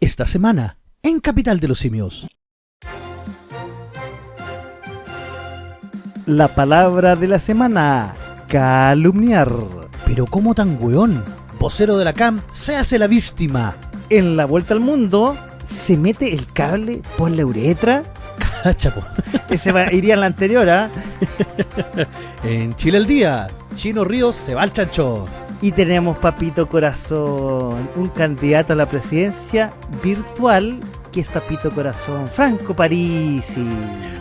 esta semana en Capital de los Simios. La palabra de la semana, calumniar. Pero ¿cómo tan weón? Vocero de la CAM se hace la víctima. En la vuelta al mundo, se mete el cable por la uretra. Cachapo. Ese va- iría en la anterior, ¿ah? En Chile el día, Chino Ríos se va al chancho. Y tenemos Papito Corazón, un candidato a la presidencia virtual que es Papito Corazón, Franco Parisi,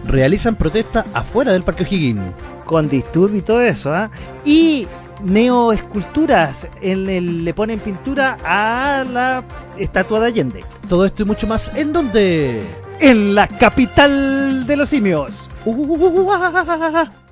Realizan protesta afuera del Parque O'Higgins. con disturbio y todo eso, ¿ah? Y neoesculturas, en el- le ponen pintura a la estatua de Allende. Todo esto y mucho más, ¿en dónde? En la capital de los simios.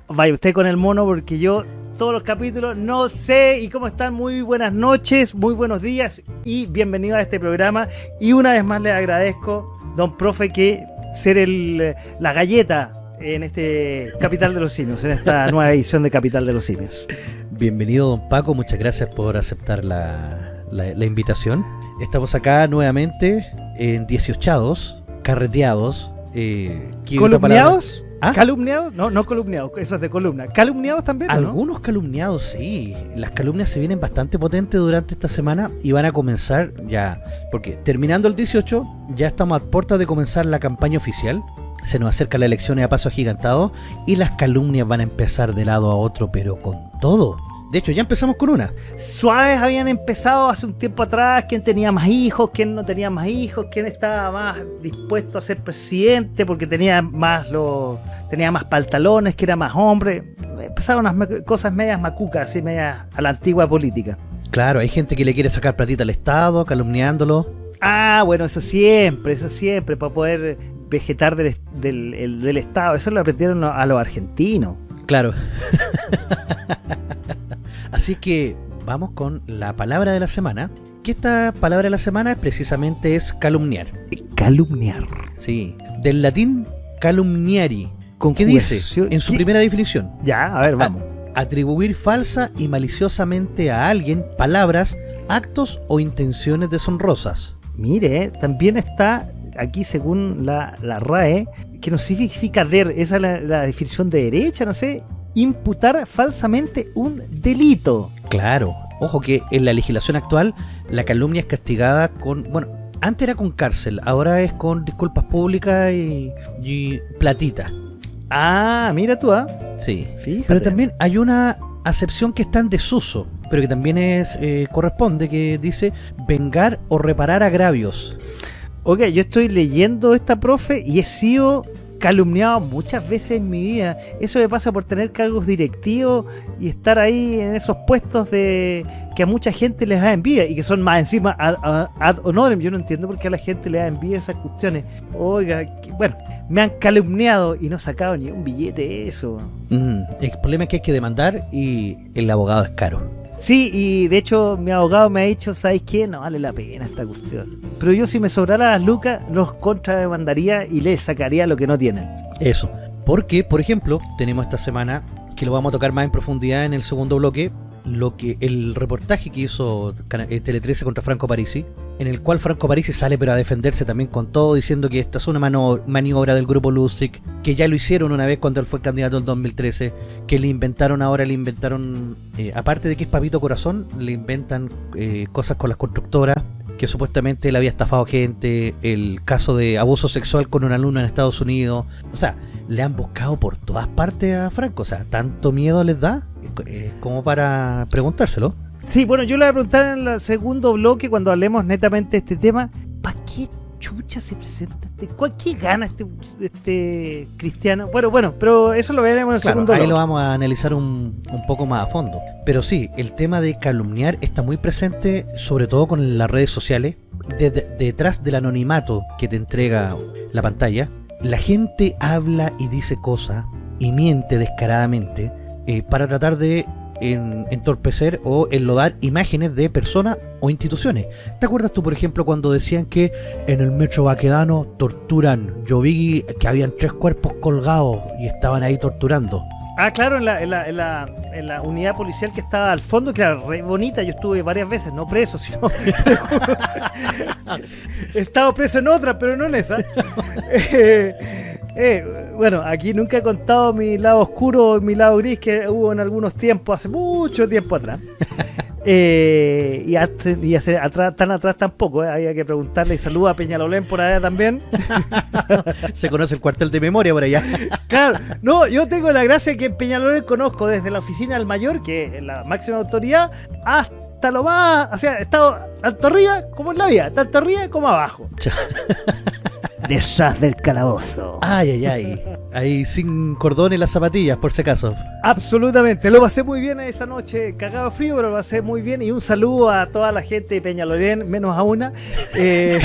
Vaya usted con el mono porque yo todos los capítulos no sé y cómo están. Muy buenas noches, muy buenos días y bienvenido a este programa. Y una vez más le agradezco, don profe, que ser el, la galleta en este Capital de los Simios, en esta nueva edición de Capital de los Simios. Bienvenido, don Paco. Muchas gracias por aceptar la, la- la invitación. Estamos acá nuevamente en 18 carreteados. Eh. ¿Columniados? ¿Ah? ¿Calumniados? No, no columniados, eso es de columna. ¿Calumniados también? no? Algunos calumniados, sí. Las calumnias se vienen bastante potentes durante esta semana y van a comenzar ya. Porque terminando el 18, ya estamos a puertas de comenzar la campaña oficial. Se nos acerca la elección a paso agigantado y las calumnias van a empezar de lado a otro, pero con todo. De hecho, ya empezamos con una. Suaves habían empezado hace un tiempo atrás, quién tenía más hijos, quién no tenía más hijos, quién estaba más dispuesto a ser presidente porque tenía más los tenía más pantalones, que era más hombre. Empezaron unas me- cosas medias macucas, así medias a la antigua política. Claro, hay gente que le quiere sacar platita al Estado, calumniándolo. Ah, bueno, eso siempre, eso siempre, para poder vegetar del, del, el- del Estado. Eso lo aprendieron a los argentinos. Claro. Así que vamos con la palabra de la semana. Que esta palabra de la semana precisamente es calumniar. Calumniar. Sí. Del latín calumniari. Con ¿Qué dice? En su ¿Qué? primera definición. Ya, a ver, vamos. Atribuir falsa y maliciosamente a alguien palabras, actos o intenciones deshonrosas. Mire, también está aquí según la, la RAE, que no significa der, esa es la, la definición de derecha, no sé, imputar falsamente un delito. Claro. Ojo que en la legislación actual la calumnia es castigada con... Bueno, antes era con cárcel, ahora es con disculpas públicas y, y platita. Ah, mira tú, ah. Sí. Fíjate. Pero también hay una acepción que está en desuso, pero que también es eh, corresponde, que dice vengar o reparar agravios. Oiga, yo estoy leyendo esta profe y he sido calumniado muchas veces en mi vida. Eso me pasa por tener cargos directivos y estar ahí en esos puestos de que a mucha gente les da envidia y que son más encima ad, ad- honorem. Yo no entiendo por qué a la gente le da envidia esas cuestiones. Oiga, que- bueno, me han calumniado y no sacado ni un billete de eso. Mm, el problema es que hay que demandar y el abogado es caro. Sí, y de hecho mi abogado me ha dicho, ¿sabes qué? No vale la pena esta cuestión. Pero yo si me sobrara las lucas, los contrademandaría y les sacaría lo que no tienen. Eso. Porque, por ejemplo, tenemos esta semana, que lo vamos a tocar más en profundidad en el segundo bloque, lo que el reportaje que hizo eh, Tele 13 contra Franco Parisi, en el cual Franco Parisi sale pero a defenderse también con todo, diciendo que esta es una mano- maniobra del grupo Lustig, que ya lo hicieron una vez cuando él fue candidato en 2013, que le inventaron ahora, le inventaron, eh, aparte de que es Papito Corazón, le inventan eh, cosas con las constructoras, que supuestamente él había estafado gente, el caso de abuso sexual con un alumno en Estados Unidos, o sea, le han buscado por todas partes a Franco, o sea, tanto miedo les da eh, como para preguntárselo. Sí, bueno, yo le voy a preguntar en el segundo bloque cuando hablemos netamente de este tema, ¿para qué chucha se presenta este? ¿Cuál qué gana este, este cristiano? Bueno, bueno, pero eso lo veremos en el Claro, segundo ahí bloque. lo vamos a analizar un, un poco más a fondo. Pero sí, el tema de calumniar está muy presente, sobre todo con las redes sociales. De- de- detrás del anonimato que te entrega la pantalla, la gente habla y dice cosas y miente descaradamente eh, para tratar de en- entorpecer o enlodar imágenes de personas o instituciones. ¿Te acuerdas tú, por ejemplo, cuando decían que en el metro Baquedano torturan? Yo vi que habían tres cuerpos colgados y estaban ahí torturando. Ah, claro, en la, en, la, en, la, en la unidad policial que estaba al fondo, que era re bonita, yo estuve varias veces, no preso, sino... He estado preso en otra, pero no en esa. Eh, eh, bueno, aquí nunca he contado mi lado oscuro, mi lado gris que hubo en algunos tiempos, hace mucho tiempo atrás. Eh, y, hace atrás, tan atrás tampoco, eh, había que preguntarle y saluda a Peñalolén por allá también. Se conoce el cuartel de memoria por allá. Claro, no, yo tengo la gracia que en Peñalolén conozco desde la oficina del mayor, que es la máxima autoridad, hasta lo más, o sea, he estado tanto arriba como en la vida, tanto arriba como abajo. Detrás del calabozo. Ay, ay, ay. Ahí sin cordón en las zapatillas, por si acaso. Absolutamente, lo pasé muy bien esa noche, cagado de frío, pero lo pasé muy bien. Y un saludo a toda la gente de Peñalolén, menos a una, eh,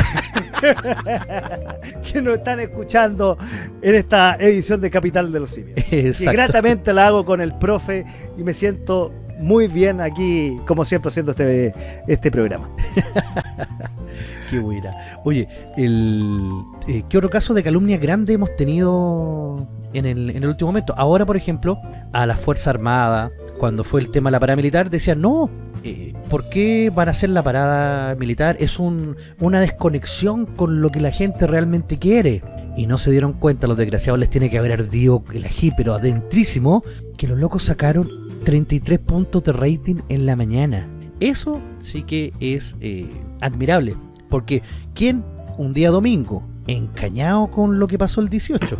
que nos están escuchando en esta edición de Capital de los Simios. Y Exacto. gratamente la hago con el profe y me siento muy bien aquí, como siempre, haciendo este, este programa. Qué buena. Oye, el, eh, ¿qué otro caso de calumnia grande hemos tenido en el, en el último momento? Ahora, por ejemplo, a la Fuerza Armada, cuando fue el tema de la parada militar, decían, no, eh, ¿por qué van a hacer la parada militar? Es un, una desconexión con lo que la gente realmente quiere. Y no se dieron cuenta, los desgraciados les tiene que haber ardido el ají, pero adentrísimo, que los locos sacaron 33 puntos de rating en la mañana. Eso sí que es eh, admirable. Porque, ¿quién un día domingo, encañado con lo que pasó el 18?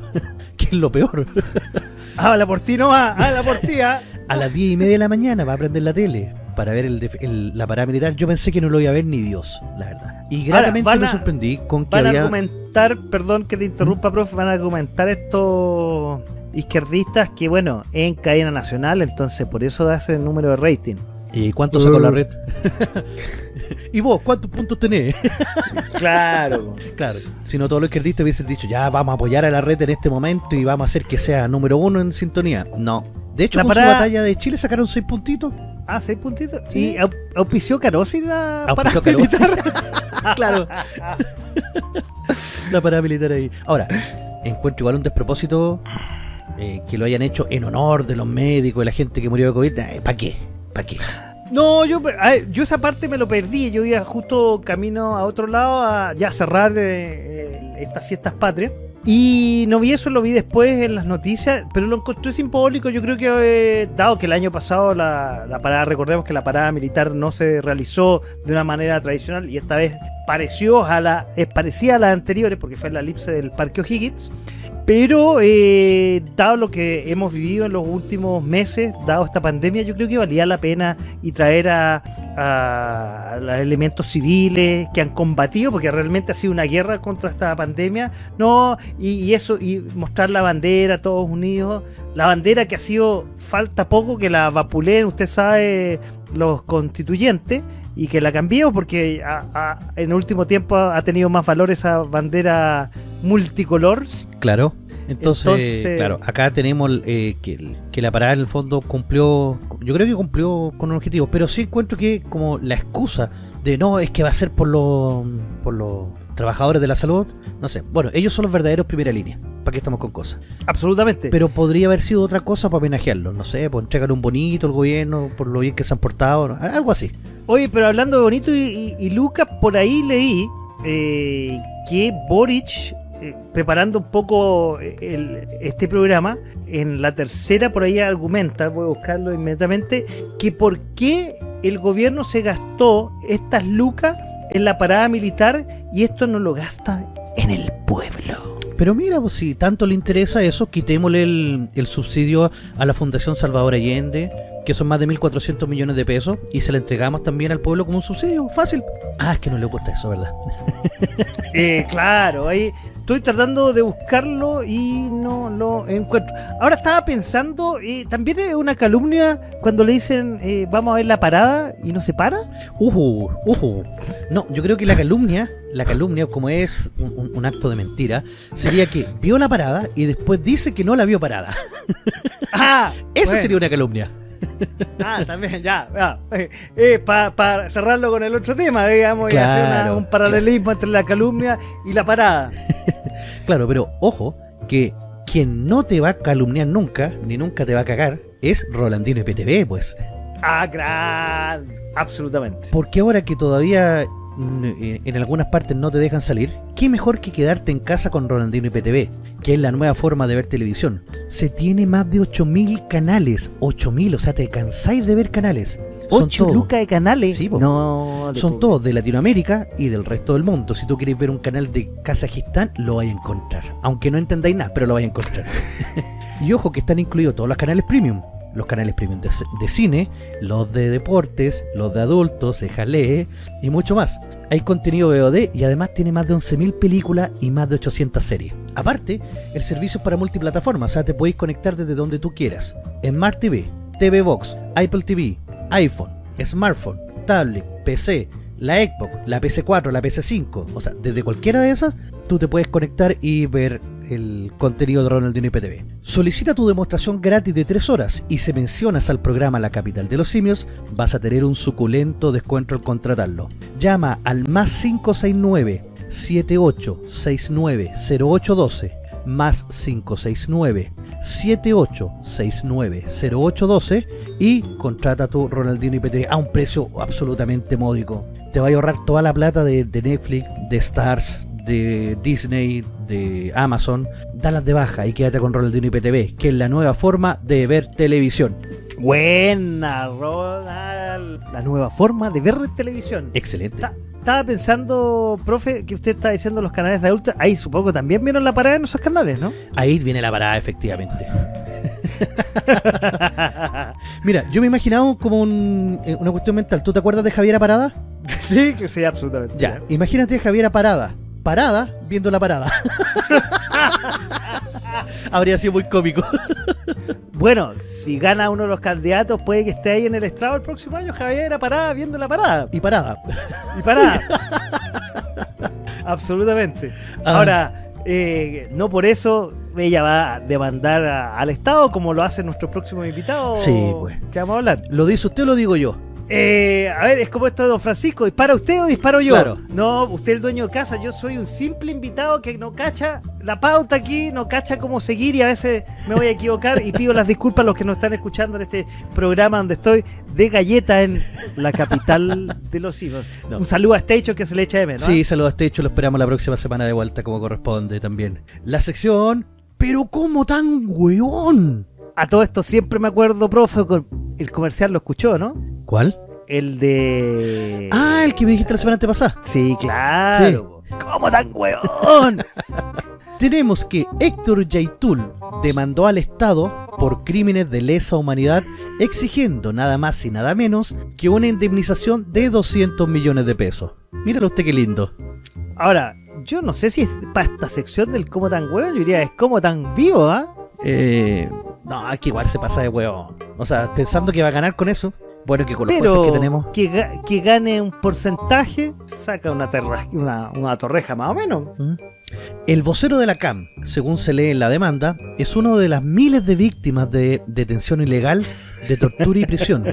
que es lo peor. Habla por ti nomás, habla por ti, ¿ah? A las 10 y media de la mañana va a prender la tele para ver el, la parada militar. Yo pensé que no lo iba a ver ni Dios, la verdad. Y Ahora, gratamente me sorprendí con que Van a argumentar, perdón que te interrumpa, profe, van a argumentar estos izquierdistas que, bueno, en cadena nacional, entonces por eso da ese número de rating. ¿Y cuánto sacó Uh. la red? ¿Y vos cuántos puntos tenés? Claro. claro, si no todos los izquierdistas hubiesen dicho, ya vamos a apoyar a la red en este momento y vamos a hacer que sea número uno en sintonía. No. De hecho, La con parada- su batalla de Chile sacaron seis puntitos. Ah, seis puntitos. Sí. ¿Y au- auspició Carosi la Auspició paramilitar? claro. la paramilitar ahí. Ahora, encuentro igual un despropósito eh, que lo hayan hecho en honor de los médicos y la gente que murió de COVID. ¿Para qué? ¿Para qué? No, yo, ver, yo esa parte me lo perdí. Yo iba justo camino a otro lado a ya cerrar eh, eh, estas fiestas patrias. Y no vi eso, lo vi después en las noticias, pero lo encontré simbólico. Yo creo que, eh, dado que el año pasado la, la parada, recordemos que la parada militar no se realizó de una manera tradicional y esta vez pareció a la, es parecida a las anteriores, porque fue en la elipse del Parque O'Higgins. Pero, eh, dado lo que hemos vivido en los últimos meses, dado esta pandemia, yo creo que valía la pena y traer a, a- los elementos civiles que han combatido, porque realmente ha sido una guerra contra esta pandemia, no, y, y eso, y mostrar la bandera, todos unidos, la bandera que ha sido, falta poco que la vapuleen, usted sabe, los constituyentes, y que la cambiemos, porque a- a- en último tiempo ha tenido más valor esa bandera multicolor, Claro. Entonces, Entonces- claro, acá tenemos eh, que, que la parada en el fondo cumplió, yo creo que cumplió con un objetivo, pero sí encuentro que como la excusa de no, es que va a ser por los por los trabajadores de la salud, no sé, bueno, ellos son los verdaderos primera línea, ¿para qué estamos con cosas? absolutamente. Pero podría haber sido otra cosa para homenajearlos, no sé, pues entregar un bonito al gobierno por lo bien que se han portado, ¿no? algo así. Oye, pero hablando de bonito y, y- y Lucas, por ahí leí eh, que Boric, eh, preparando un poco el- este programa, en la tercera por ahí argumenta, voy a buscarlo inmediatamente, que por qué el gobierno se gastó estas lucas en la parada militar y esto no lo gasta en el pueblo. Pero mira, pues si tanto le interesa eso, quitémosle el, el subsidio a la Fundación Salvador Allende, que son más de 1.400 millones de pesos, y se le entregamos también al pueblo como un subsidio, fácil. Ah, es que no le gusta eso, ¿verdad? Eh, claro, ahí estoy tratando de buscarlo y no lo encuentro. Ahora estaba pensando, eh, también es una calumnia cuando le dicen eh, vamos a ver la parada y no se para. Ujú, ujú. No, yo creo que la calumnia, la calumnia, como es un, un- un acto de mentira, sería que vio la parada y después dice que no la vio parada. Ah, Eso bueno. sería una calumnia. Ah, también, ya. Para cerrarlo con el otro tema, digamos, y hacer una- un paralelismo entre la calumnia y la parada. Claro, pero ojo, que quien no te va a calumniar nunca, ni nunca te va a cagar, es Rolandino y PTV, pues. Ah, gran. Absolutamente. Porque ahora que todavía eh, en algunas partes no te dejan salir, qué mejor que quedarte en casa con Rolandino y PTV, que es la nueva forma de ver televisión. Se tiene más de 8000 canales, 8000, o sea, te cansáis de ver canales. Son 8 todos. lucas de canales. Sí, no, de Son pobre. todos de Latinoamérica y del resto del mundo. Si tú quieres ver un canal de Kazajistán, lo vais a encontrar. Aunque no entendáis nada, pero lo vais a encontrar. y ojo que están incluidos todos los canales premium. Los canales premium de, cine, los de deportes, los de adultos, de jalé y mucho más. Hay contenido VOD y además tiene más de 11.000 películas y más de 800 series. Aparte, el servicio es para multiplataformas, o sea, te podéis conectar desde donde tú quieras. Smart TV, TV Box, Apple TV, iPhone, smartphone, tablet, PC, la Xbox, la PC4, la PC5, o sea, desde cualquiera de esas, tú te puedes conectar y ver el contenido de Ronaldinho y PTV. Solicita tu demostración gratis de 3 horas y si mencionas al programa La Capital de los Simios, vas a tener un suculento descuento al contratarlo. Llama al más 569 7869 0812 más 569 7869 0812 y contrata tu Ronaldinho IPT a un precio absolutamente módico. Te va a ahorrar toda la plata de, de Netflix, de Stars, de Disney, de Amazon. Dalas de baja y quédate con Ronaldinho IPTV, que es la nueva forma de ver televisión. Buena, Ronald. La nueva forma de ver televisión. Excelente. Ta- Estaba pensando, profe, que usted está diciendo los canales de adultos. Ahí supongo que también vieron la parada en esos canales, ¿no? Ahí viene la parada, efectivamente. Mira, yo me imaginaba como un- eh, una cuestión mental. ¿Tú te acuerdas de Javiera Parada? sí, que sí, absolutamente. Ya, imagínate a Javiera Parada. Parada viendo la parada. Habría sido muy cómico. Bueno, si gana uno de los candidatos, puede que esté ahí en el estrado el próximo año. Javier era parada viendo la parada. Y parada. Y parada. Absolutamente. Ah. Ahora, eh, no por eso ella va a demandar a- al Estado como lo hacen nuestros próximos invitados. Sí, pues. Que vamos a hablar. ¿Lo dice usted o lo digo yo? Eh, a ver, es como esto de Don Francisco, ¿dispara usted o disparo yo? Claro. No, usted es el dueño de casa, yo soy un simple invitado que no cacha la pauta aquí, no cacha cómo seguir y a veces me voy a equivocar y pido las disculpas a los que nos están escuchando en este programa donde estoy de galleta en la capital de los hijos. No. Un saludo a Stecho que se le echa de menos. Sí, saludos a este hecho, lo esperamos la próxima semana de vuelta como corresponde también. La sección... ¿Pero cómo tan weón? A todo esto siempre me acuerdo, profe, con el comercial lo escuchó, ¿no? ¿Cuál? El de... Ah, el que me dijiste la semana antepasada. Sí, claro. ¿Cómo tan hueón? Tenemos que Héctor Yaitul demandó al Estado por crímenes de lesa humanidad exigiendo nada más y nada menos que una indemnización de 200 millones de pesos. Míralo usted qué lindo. Ahora, yo no sé si es para esta sección del cómo tan huevo, yo diría es como tan vivo, ¿ah? Eh, no, es que igual se pasa de huevo. O sea, pensando que va a ganar con eso. Bueno, que con los jueces Pero que tenemos. que, ga- que gane un porcentaje, saca una, terra- una, una torreja más o menos. ¿Mm? El vocero de la CAM, según se lee en la demanda, es uno de las miles de víctimas de detención ilegal, de tortura y prisión,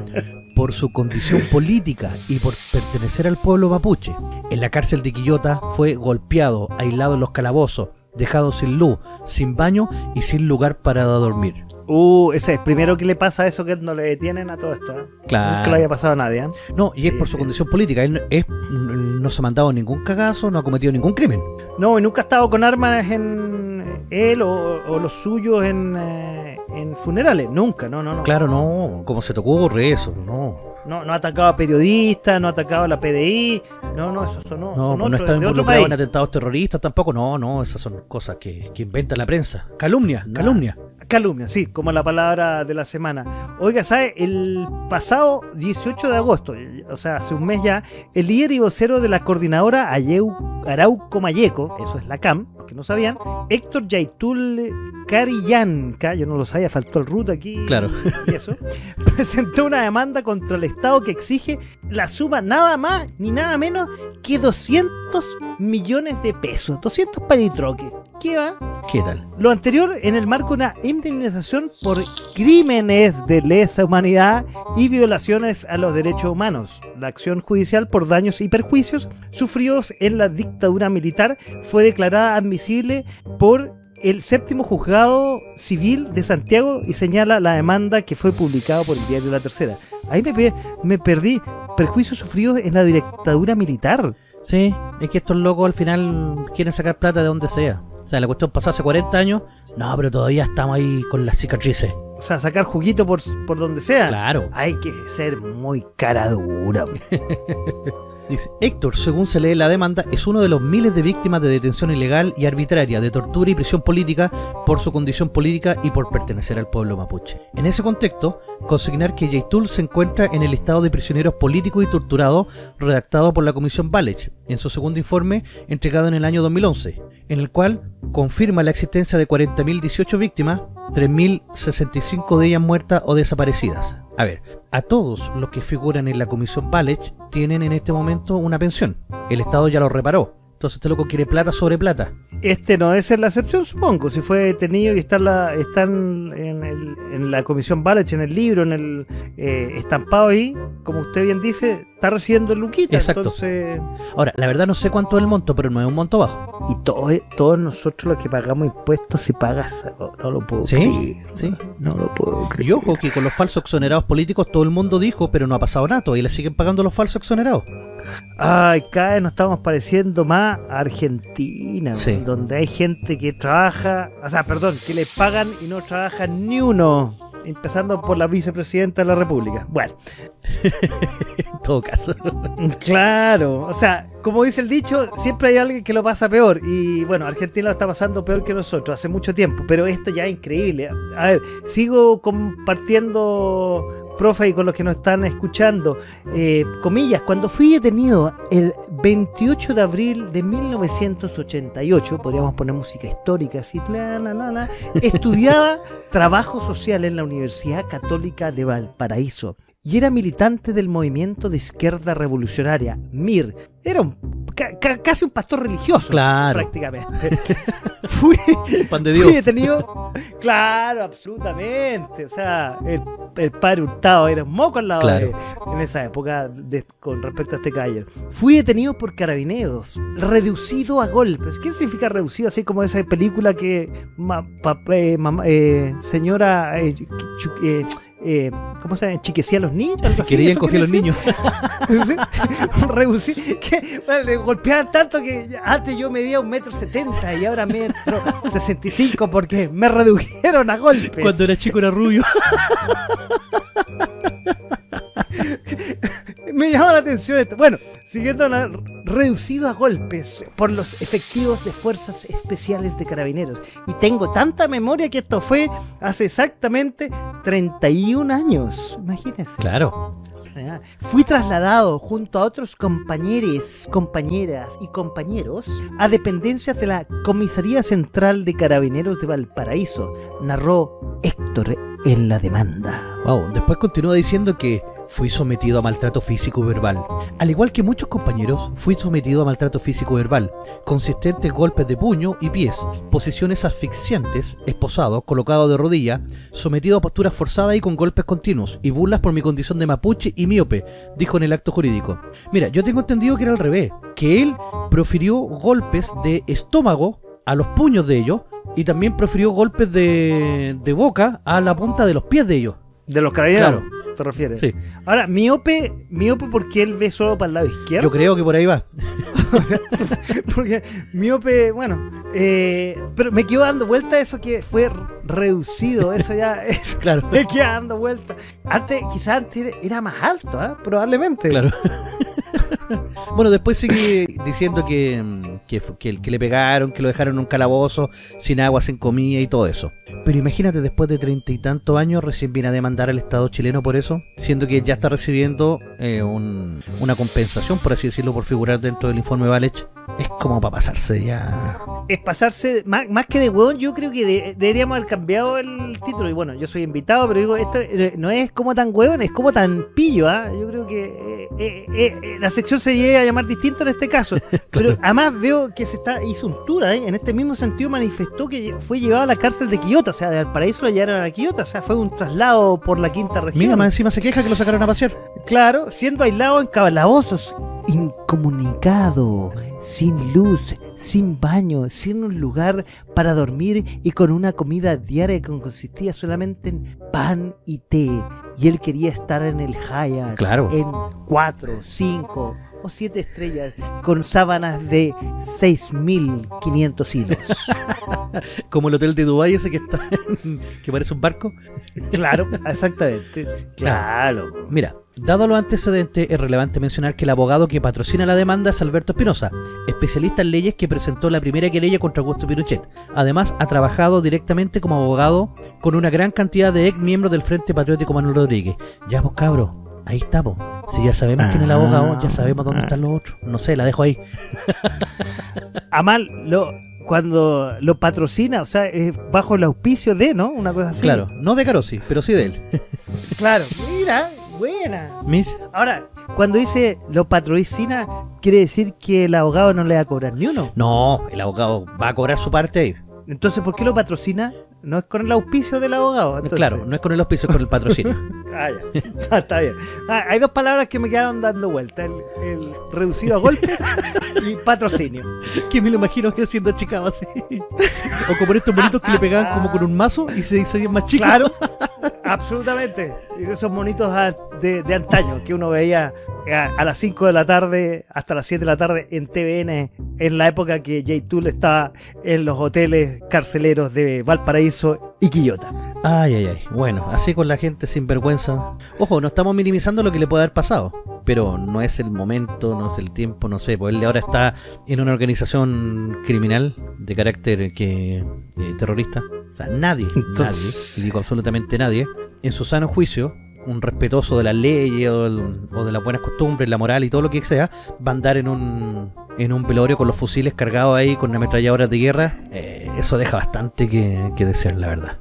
por su condición política y por pertenecer al pueblo mapuche. En la cárcel de Quillota fue golpeado, aislado en los calabozos, dejado sin luz, sin baño y sin lugar para dormir. Uh, ese es primero que le pasa a eso que no le detienen a todo esto. ¿ah? Nunca le haya pasado a nadie. ¿ah? No, y es por su condición política. Él no- es- no se ha mandado ningún cagazo, no ha cometido ningún crimen. No, y nunca ha estado con armas en él o, o los suyos en, eh, en funerales. Nunca, no, no, no. Claro, no. ¿Cómo se te ocurre eso? No. No, no ha atacado a periodistas, no ha atacado a la PDI. No, no, eso son, No, son pues no otros, está involucrado en atentados terroristas tampoco. No, no, esas son cosas que, que inventa la prensa. Calumnia, Nah. calumnia. Calumnia, sí, como la palabra de la semana. Oiga, ¿sabe? El pasado 18 de agosto, o sea, hace un mes ya, el líder y vocero de la coordinadora Ayeu, Arauco Mayeco, eso es la CAM, los que no sabían, Héctor Yaitul Carillanca, yo no lo sabía, faltó el root aquí Claro. y eso, presentó una demanda contra el Estado que exige la suma nada más ni nada menos que 200 millones de pesos, 200 palitroques. ¿Qué va? ¿Qué tal? Lo anterior en el marco de una indemnización por crímenes de lesa humanidad y violaciones a los derechos humanos. La acción judicial por daños y perjuicios sufridos en la dictadura militar fue declarada admisible por el séptimo juzgado civil de Santiago y señala la demanda que fue publicada por el diario La Tercera. Ahí me, me perdí perjuicios sufridos en la dictadura militar. Sí, es que estos locos al final quieren sacar plata de donde sea. O sea, la cuestión pasó hace 40 años. No, pero todavía estamos ahí con las cicatrices. O sea, sacar juguito por, por donde sea. Claro. Hay que ser muy cara dura. Dice, Héctor, según se lee la demanda, es uno de los miles de víctimas de detención ilegal y arbitraria, de tortura y prisión política por su condición política y por pertenecer al pueblo mapuche. En ese contexto, consignar que Yaitul se encuentra en el listado de prisioneros políticos y torturados redactado por la Comisión Balech en su segundo informe entregado en el año 2011, en el cual confirma la existencia de 40.018 víctimas, 3.065 de ellas muertas o desaparecidas. A ver, a todos los que figuran en la comisión Balech tienen en este momento una pensión. El Estado ya lo reparó. Entonces este loco quiere plata sobre plata. Este no debe ser la excepción, supongo. Si fue detenido y está la, están en, el- en la comisión Balech, en el libro, en el eh, estampado ahí, como usted bien dice, está recibiendo el Luquita. Exacto. Entonces, Ahora, la verdad no sé cuánto es el monto, pero no es un monto bajo. y todo- todos nosotros los que pagamos impuestos, si pagas, no, no lo puedo ¿Sí? creer. Sí. No lo puedo creer. Y ojo que con los falsos exonerados políticos todo el mundo dijo, pero no ha pasado nada, y le siguen pagando los falsos exonerados. Ay, cada vez nos estamos pareciendo más a Argentina, Sí. donde hay gente que trabaja, o sea, perdón, que le pagan y no trabaja ni uno, empezando por la vicepresidenta de la República. Bueno, En todo caso. claro, o sea, como dice el dicho, siempre hay alguien que lo pasa peor y bueno, Argentina lo está pasando peor que nosotros hace mucho tiempo, pero esto ya es increíble. A ver, sigo compartiendo profe y con los que nos están escuchando, eh, comillas, cuando fui detenido el 28 de abril de 1988, podríamos poner música histórica, así, la, la, la, la, estudiaba trabajo social en la Universidad Católica de Valparaíso y era militante del movimiento de izquierda revolucionaria, MIR. Era un, ca- ca- casi un pastor religioso, Claro. prácticamente. fui, Pan de fui Dios. detenido, claro, absolutamente. O sea, el, el padre Hurtado era un moco al lado Claro. de- en esa época de- con respecto a este caballero. Fui detenido por carabineros, reducido a golpes. ¿Qué significa reducido? Así como esa película que ma- pa- eh, eh, señora eh, eh, ¿cómo se llama? Chiquecía a los niños. algo así, Querían ¿eso coger quiere los niños. Reducir, que bueno, le golpeaban tanto que antes yo medía un metro setenta y ahora metro sesenta y cinco porque me redujeron a golpes. Cuando era chico era rubio. Me llamaba la atención esto. Bueno, siguiendo la, reducido a golpes por los efectivos de fuerzas especiales de carabineros. Y tengo tanta memoria que esto fue hace exactamente 31 años. Imagínense. Claro. Fui trasladado junto a otros compañeros, compañeras y compañeros a dependencias de la Comisaría Central de Carabineros de Valparaíso, narró Héctor en la demanda. Wow. Después continúa diciendo que fui sometido a maltrato físico y verbal. Al igual que muchos compañeros, fui sometido a maltrato físico y verbal, consistentes golpes de puño y pies, posiciones asfixiantes, esposado, colocado de rodilla, sometido a posturas forzadas y con golpes continuos, y burlas por mi condición de mapuche y míope, dijo en el acto jurídico. Mira, yo tengo entendido que era al revés, que él profirió golpes de estómago a los puños de ellos, y también profirió golpes de, de boca a la punta de los pies de ellos. De los carabineros, Claro. ¿Te refieres? Sí, Ahora, miope, miope porque él ve solo para el lado izquierdo. yo creo que por ahí va. Porque miope, bueno, eh, pero me quedo dando vuelta eso que fue reducido, eso ya, eso, Claro, me queda dando vuelta. Antes, quizás antes era- más alto, ¿ah? probablemente. claro. bueno, después sigue diciendo que, que, que le pegaron, que lo dejaron en un calabozo, sin agua, sin comida y todo eso. Pero imagínate, después de treinta y tantos años, recién viene a demandar al Estado chileno por eso, siendo que ya está recibiendo eh, un- una compensación, por así decirlo, por figurar dentro del informe Valech. Es como para pasarse ya. Es pasarse, más, más que de hueón, yo creo que de- deberíamos haber cambiado el título. Y bueno, yo soy invitado, pero digo, esto eh, no es como tan hueón, es como tan pillo, ¿ah? Yo creo que eh, eh, eh, eh, la sección se llega a llamar distinto en este caso. Pero además veo que se está hizo un tour, ¿eh? En este mismo sentido manifestó que fue llevado a la cárcel de Quillota, o sea, de Valparaíso lo llevaron a Quillota, o sea, fue un traslado por la quinta región. Mira, más encima se queja que lo sacaron a pasear. Claro, siendo aislado en calabozos, incomunicado, sin luz, sin baño, sin un lugar para dormir y con una comida diaria que consistía solamente en pan y té. Y él quería estar en el Hyatt, Claro. en cuatro, cinco o siete estrellas, con sábanas de 6.500 hilos. Como el hotel de Dubái ese que está en- que parece un barco. claro, exactamente. Claro. Mira, dado los antecedentes, es relevante mencionar que el abogado que patrocina la demanda es Alberto Espinosa, especialista en leyes que presentó la primera querella contra Augusto Pinochet. Además, ha trabajado directamente como abogado con una gran cantidad de ex miembros del Frente Patriótico Manuel Rodríguez. Ya, pues cabro, ahí estamos. Si ya sabemos quién es el abogado, ya sabemos dónde están los otros. No sé, la dejo ahí. Amal, lo, cuando lo patrocina, o sea, es bajo el auspicio de, ¿no? Una cosa así. Claro, no de Carosi, pero sí de él. Claro. Mira, buena. Mis, Ahora, cuando dice lo patrocina, quiere decir que el abogado no le va a cobrar ni uno. no, el abogado va a cobrar su parte ahí. Entonces, ¿por qué lo patrocina? No es con el auspicio del abogado. entonces. Claro, no es con el auspicio, es con el patrocinio. Ah, ya. Está, está bien. Ah, hay dos palabras que me quedaron dando vuelta: el, el reducido a golpes y patrocinio. que me lo imagino yo siendo achicado así. O como estos bonitos que le pegaban como con un mazo y se hacían más chicos. Claro, absolutamente. Esos monitos de, de antaño que uno veía a, a las 5 de la tarde hasta las 7 de la tarde en TVN, en la época que J. Tool estaba en los hoteles carceleros de Valparaíso y Quillota. Ay, ay, ay. Bueno, así con la gente sin vergüenza. Ojo, no estamos minimizando lo que le puede haber pasado. Pero no es el momento, no es el tiempo, no sé. Pues él ahora está en una organización criminal de carácter que eh, terrorista. O sea, nadie, Entonces- nadie, y digo absolutamente nadie, en su sano juicio, un respetuoso de las leyes o, o de las buenas costumbres, la moral y todo lo que sea, va a andar en un, en un velorio con los fusiles cargados ahí, con ametralladoras de guerra. Eh, eso deja bastante que, que desear, la verdad.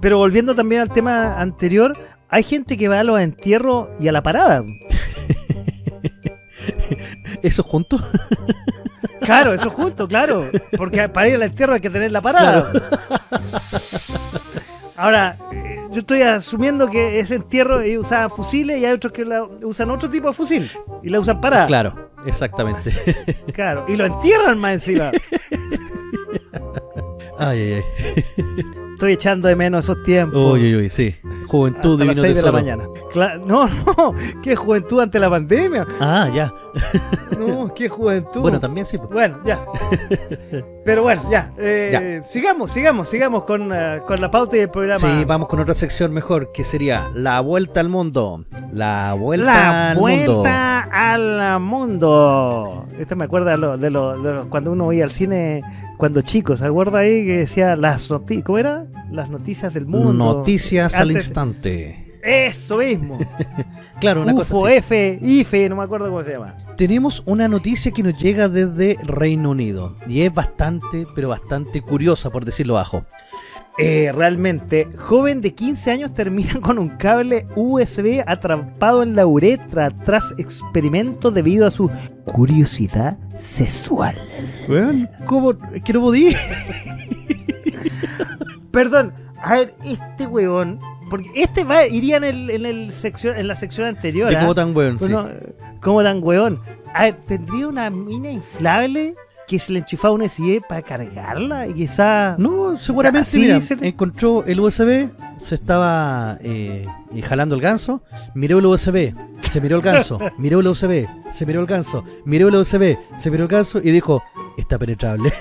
Pero volviendo también al tema anterior, hay gente que va a los entierros y a la parada. ¿Eso juntos? Claro, eso justo, claro. Porque para ir al entierro hay que tener la parada. Ahora, eh, yo estoy asumiendo que ese entierro usaban fusiles y hay otros que la- usan otro tipo de fusil y la usan parada. Claro, exactamente. Claro, y lo entierran más encima. Ay, ay, ay. Estoy echando de menos esos tiempos. Uy, uy, uy, sí. Juventud hasta las divino 6 de la mañana. Cla- no, no, qué juventud ante la pandemia. Ah, ya. No, qué juventud. Bueno, también sí. pues. Bueno, ya. Pero bueno, ya. Eh, Sigamos, sigamos, sigamos con, eh, con la pauta y el programa. Sí, vamos con otra sección mejor, que sería La Vuelta al Mundo. La Vuelta La al Mundo. vuelta al mundo. Esto me acuerda de, lo, de, lo- de lo- cuando uno veía al cine cuando chico. ¿Se acuerda ahí que decía las noticias? ¿Cómo era? Las noticias del mundo. Noticias al instante. Eso mismo. Claro, una UFO, cosa así. F, IFE, no me acuerdo cómo se llama. Tenemos una noticia que nos llega desde Reino Unido. Y es bastante, pero bastante curiosa, por decirlo bajo. Eh, realmente, joven de 15 años termina con un cable USB atrapado en la uretra tras experimento debido a su curiosidad sexual. Weón, ¿cómo? Es que no podía. Perdón, a ver, este huevón, porque este va, iría en, el, en, el sección, en la sección anterior. ¿Y ¿ah? cómo tan weón? sí. Bueno, ¿Cómo tan? A ver, ¿tendría una mina inflable que se le enchufaba un USB para cargarla? Y quizá... No, seguramente, Así mira, se le- encontró el USB, se estaba eh, eh, jalando el ganso, miró el USB, se miró el ganso, miró el USB, se miró el ganso, miró el USB, se miró el ganso y dijo, está penetrable.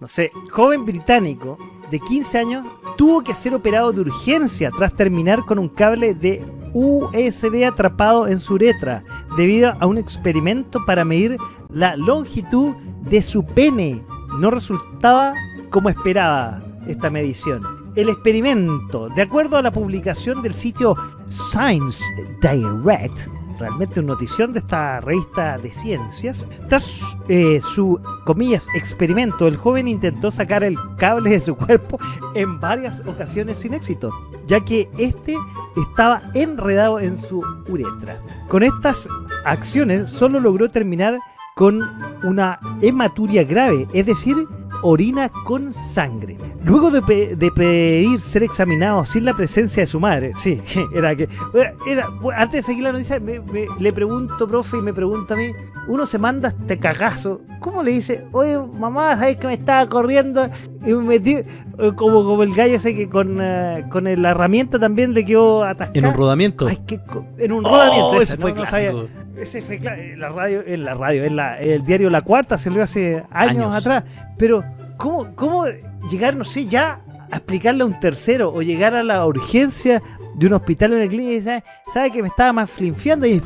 no sé, joven británico de 15 años tuvo que ser operado de urgencia tras terminar con un cable de USB atrapado en su uretra debido a un experimento para medir la longitud de su pene. No resultaba como esperaba esta medición. El experimento, de acuerdo a la publicación del sitio Science Direct, realmente una notición de esta revista de ciencias, tras eh, su, comillas, experimento, el joven intentó sacar el cable de su cuerpo en varias ocasiones sin éxito, ya que este estaba enredado en su uretra. Con estas acciones solo logró terminar con una hematuria grave, es decir, orina con sangre. Luego de, pe- de pedir ser examinado sin la presencia de su madre, sí, era que... era- antes de seguir la noticia, me- me- le pregunto, profe, y me pregunta a mí, uno se manda este cagazo, ¿cómo le dice? Oye, mamá, ¿sabes que me estaba corriendo? Y me metí, eh, como, como el gallo ese que con, eh, con la herramienta también le quedó atascada. En un rodamiento. Ay, co- en un rodamiento, Oh, ese, fue no- sabía. Ese fue en la radio, en la radio, en la, el diario La Cuarta se lo hace años, Años. atrás. Pero, ¿cómo, ¿cómo llegar, no sé, ya a explicarle a un tercero o llegar a la urgencia de un hospital o una clínica y sabe, sabe que me estaba más flinfiando y,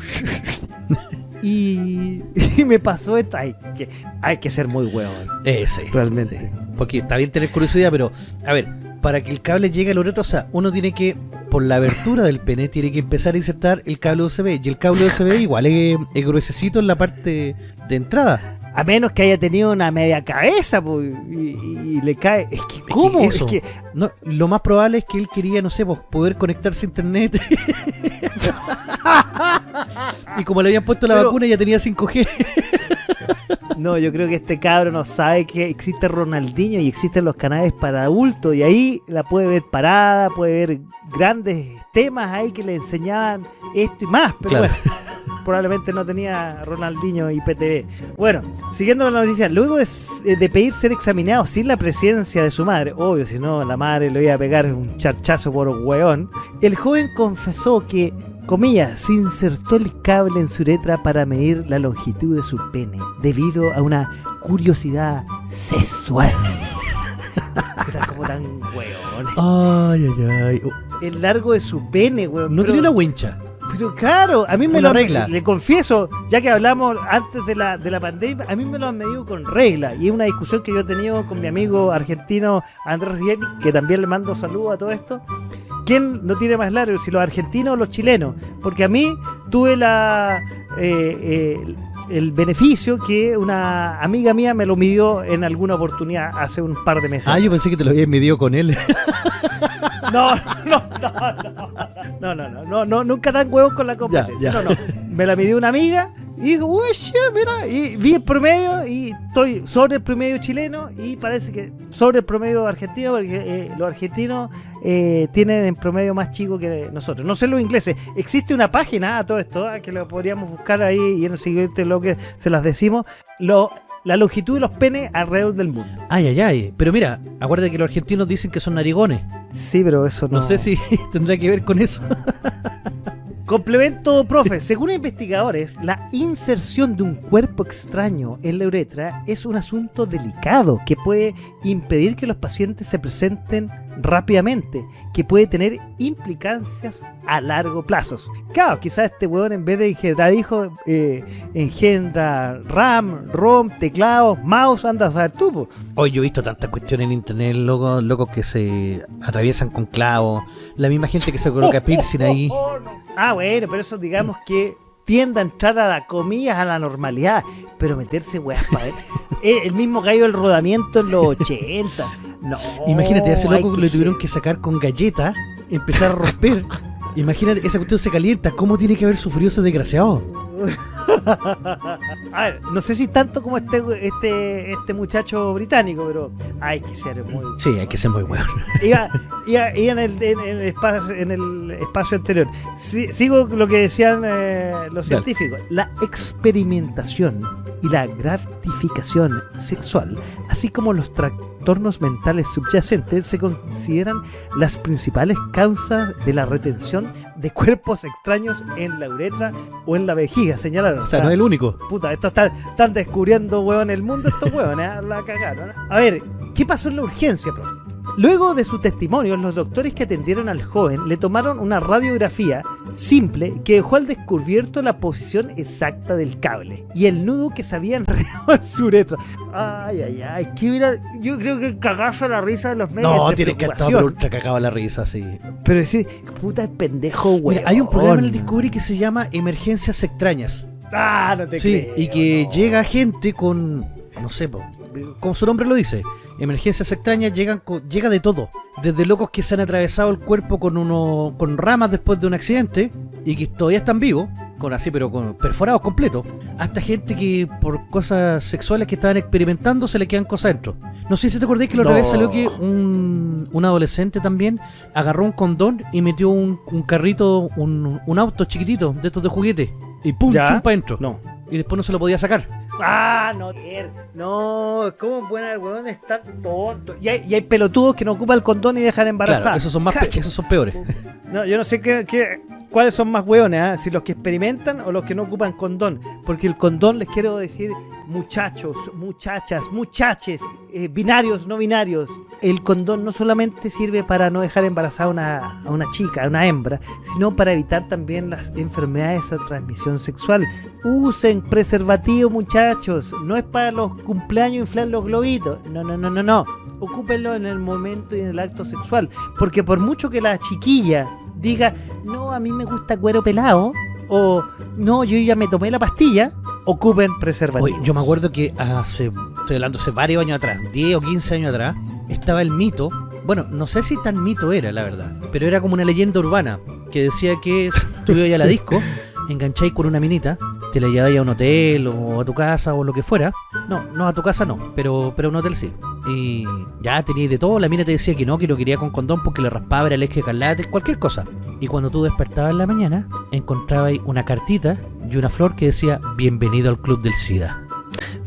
y, y me pasó esto? Hay que, hay que ser muy huevón, Ese. realmente. Porque está bien tener curiosidad, pero, a ver, para que el cable llegue al uretra, o sea, uno tiene que, por la abertura del pene, tiene que empezar a insertar el cable USB. Y el cable USB igual es, es gruesecito en la parte de entrada. A menos que haya tenido una media cabeza pues, y, le cae. Es que, ¿cómo? Es que, No, lo más probable es que él quería, no sé, pues, poder conectarse a internet. y como le habían puesto la Pero- vacuna, ya tenía 5G. No, yo creo que este cabro no sabe que existe Ronaldinho y existen los canales para adultos y ahí la puede ver parada, puede ver grandes temas ahí que le enseñaban esto y más, pero Claro. bueno, probablemente no tenía Ronaldinho y PTV. Bueno, siguiendo con la noticia, luego de, s- de pedir ser examinado sin la presencia de su madre, obvio, si no la madre le iba a pegar un charchazo por hueón, el joven confesó que comillas, se insertó el cable en su uretra para medir la longitud de su pene, debido a una curiosidad sexual. Puta, como tan weón. Ay, ay, ay. El largo de su pene, weón. No pero, tenía una wincha. pero claro, a mí me lo regla. Le confieso, ya que hablamos antes de la, de la pandemia, a mí me lo han medido con regla. Y es una discusión que yo he tenido con mi amigo argentino Andrés Riegli, que también le mando saludos a todo esto. ¿Quién no tiene más largo, si los argentinos o los chilenos? Porque a mí tuve la eh, eh, el beneficio que una amiga mía me lo midió en alguna oportunidad hace un par de meses. Ah, yo pensé que te lo habías medido con él. No, no, no, no, no, no, no, no, no, nunca dan huevos con la competencia. Ya, ya. No, no. Me la midió una amiga y digo, uy, shit, mira, y vi el promedio y estoy sobre el promedio chileno y parece que sobre el promedio argentino porque eh, los argentinos eh, tienen en promedio más chico que nosotros. No sé los ingleses. Existe una página a todo esto ah, que lo podríamos buscar ahí y en el siguiente lo que se las decimos. Lo, la longitud de los penes alrededor del mundo. Ay, ay, ay. Pero mira, acuérdate que los argentinos dicen que son narigones. Sí, pero eso No, sé si tendrá que ver con eso. Complemento, profe. Según investigadores, la inserción de un cuerpo extraño en la uretra es un asunto delicado que puede impedir que los pacientes se presenten rápidamente, que puede tener implicancias a largo plazo. Claro, quizás este weón en vez de engendrar hijos, eh, engendra RAM, ROM, teclado, mouse, anda a saber tú. Hoy yo he visto tantas cuestiones en internet, locos, locos que se atraviesan con clavos. La misma gente que se coloca piercing ahí. Oh, no. Ah, bueno, pero eso digamos que tiende a entrar a la comillas a la normalidad, pero meterse weas para ver. Eh, el mismo gallo del rodamiento en los 80. No. Imagínate, a ese loco que le tuvieron ser- que sacar con galletas, empezar a romper. Imagínate, esa cuestión se calienta. ¿Cómo tiene que haber sufrido ese desgraciado? A ver, no sé si tanto como este este este muchacho británico, pero hay que ser muy Sí, hay que ser muy bueno. iba, iba- iba en, el, en el espacio, en el espacio anterior. Si- sigo lo que decían eh, los Dale. científicos. La experimentación y la gratificación sexual, así como los trastornos mentales subyacentes, se consideran las principales causas de la retención de cuerpos extraños en la uretra o en la vejiga, señalaron. O sea, no es el único. Puta, esto está- están descubriendo, weón, el mundo estos weones, ¿eh? la cagaron. ¿eh? A ver, ¿qué pasó en la urgencia, profe? Luego de su testimonio, los doctores que atendieron al joven le tomaron una radiografía simple que dejó al descubierto la posición exacta del cable y el nudo que se había enredado en su uretra. Ay, ay, ay, qué hubiera- yo creo que cagazo la risa de los medios. No, tiene que estar ultra cagado la risa, sí. Pero decir, puta pendejo. Mira, hay un programa en el Discovery que se llama Emergencias Extrañas. Ah, no te Sí, creo, y que no. llega gente con, no sé, como su nombre lo dice, emergencias extrañas llegan con- llega de todo, desde locos que se han atravesado el cuerpo con uno, con ramas después de un accidente y que todavía están vivos, con así, pero con perforados completos, hasta gente que por cosas sexuales que estaban experimentando se le quedan cosas dentro. No sé si te acordás que la otra No. vez salió que un, un adolescente también agarró un condón y metió un, un carrito, un, un auto chiquitito de estos de juguete y pum, chumpa dentro. No. Y después no se lo podía sacar. Ah, no, no, ¿cómo buena el weón está tonto? Y hay, y hay pelotudos que no ocupan el condón y dejan embarazar. Claro, esos son más esos son peores. No, yo no sé qué, qué- cuáles son más hueones, ¿ah? si los que experimentan o los que no ocupan condón. Porque el condón, les quiero decir, muchachos, muchachas, muchaches, eh, binarios, no binarios. El condón no solamente sirve para no dejar embarazada una, a una chica, a una hembra, sino para evitar también las enfermedades de transmisión sexual. Usen preservativo, muchachos. No es para los cumpleaños inflar los globitos. No, no, no, no, no. Ocúpenlo en el momento y en el acto sexual. Porque por mucho que la chiquilla diga, no, a mí me gusta cuero pelado, o no, yo ya me tomé la pastilla, ocupen preservativo. Oye, yo me acuerdo que hace, estoy hablando hace varios años atrás, 10 o 15 años atrás, estaba el mito, bueno, no sé si tan mito era, la verdad, pero era como una leyenda urbana, que decía que tú ibas a la disco, engancháis con una minita, te la lleváis a un hotel o a tu casa o lo que fuera. No, no a tu casa no, pero, pero a un hotel sí. Y ya teníais de todo, la mina te decía que no, que no quería con condón porque le raspaba, el eje escarlate, cualquier cosa. Y cuando tú despertabas en la mañana, encontrabas una cartita y una flor que decía Bienvenido al Club del SIDA.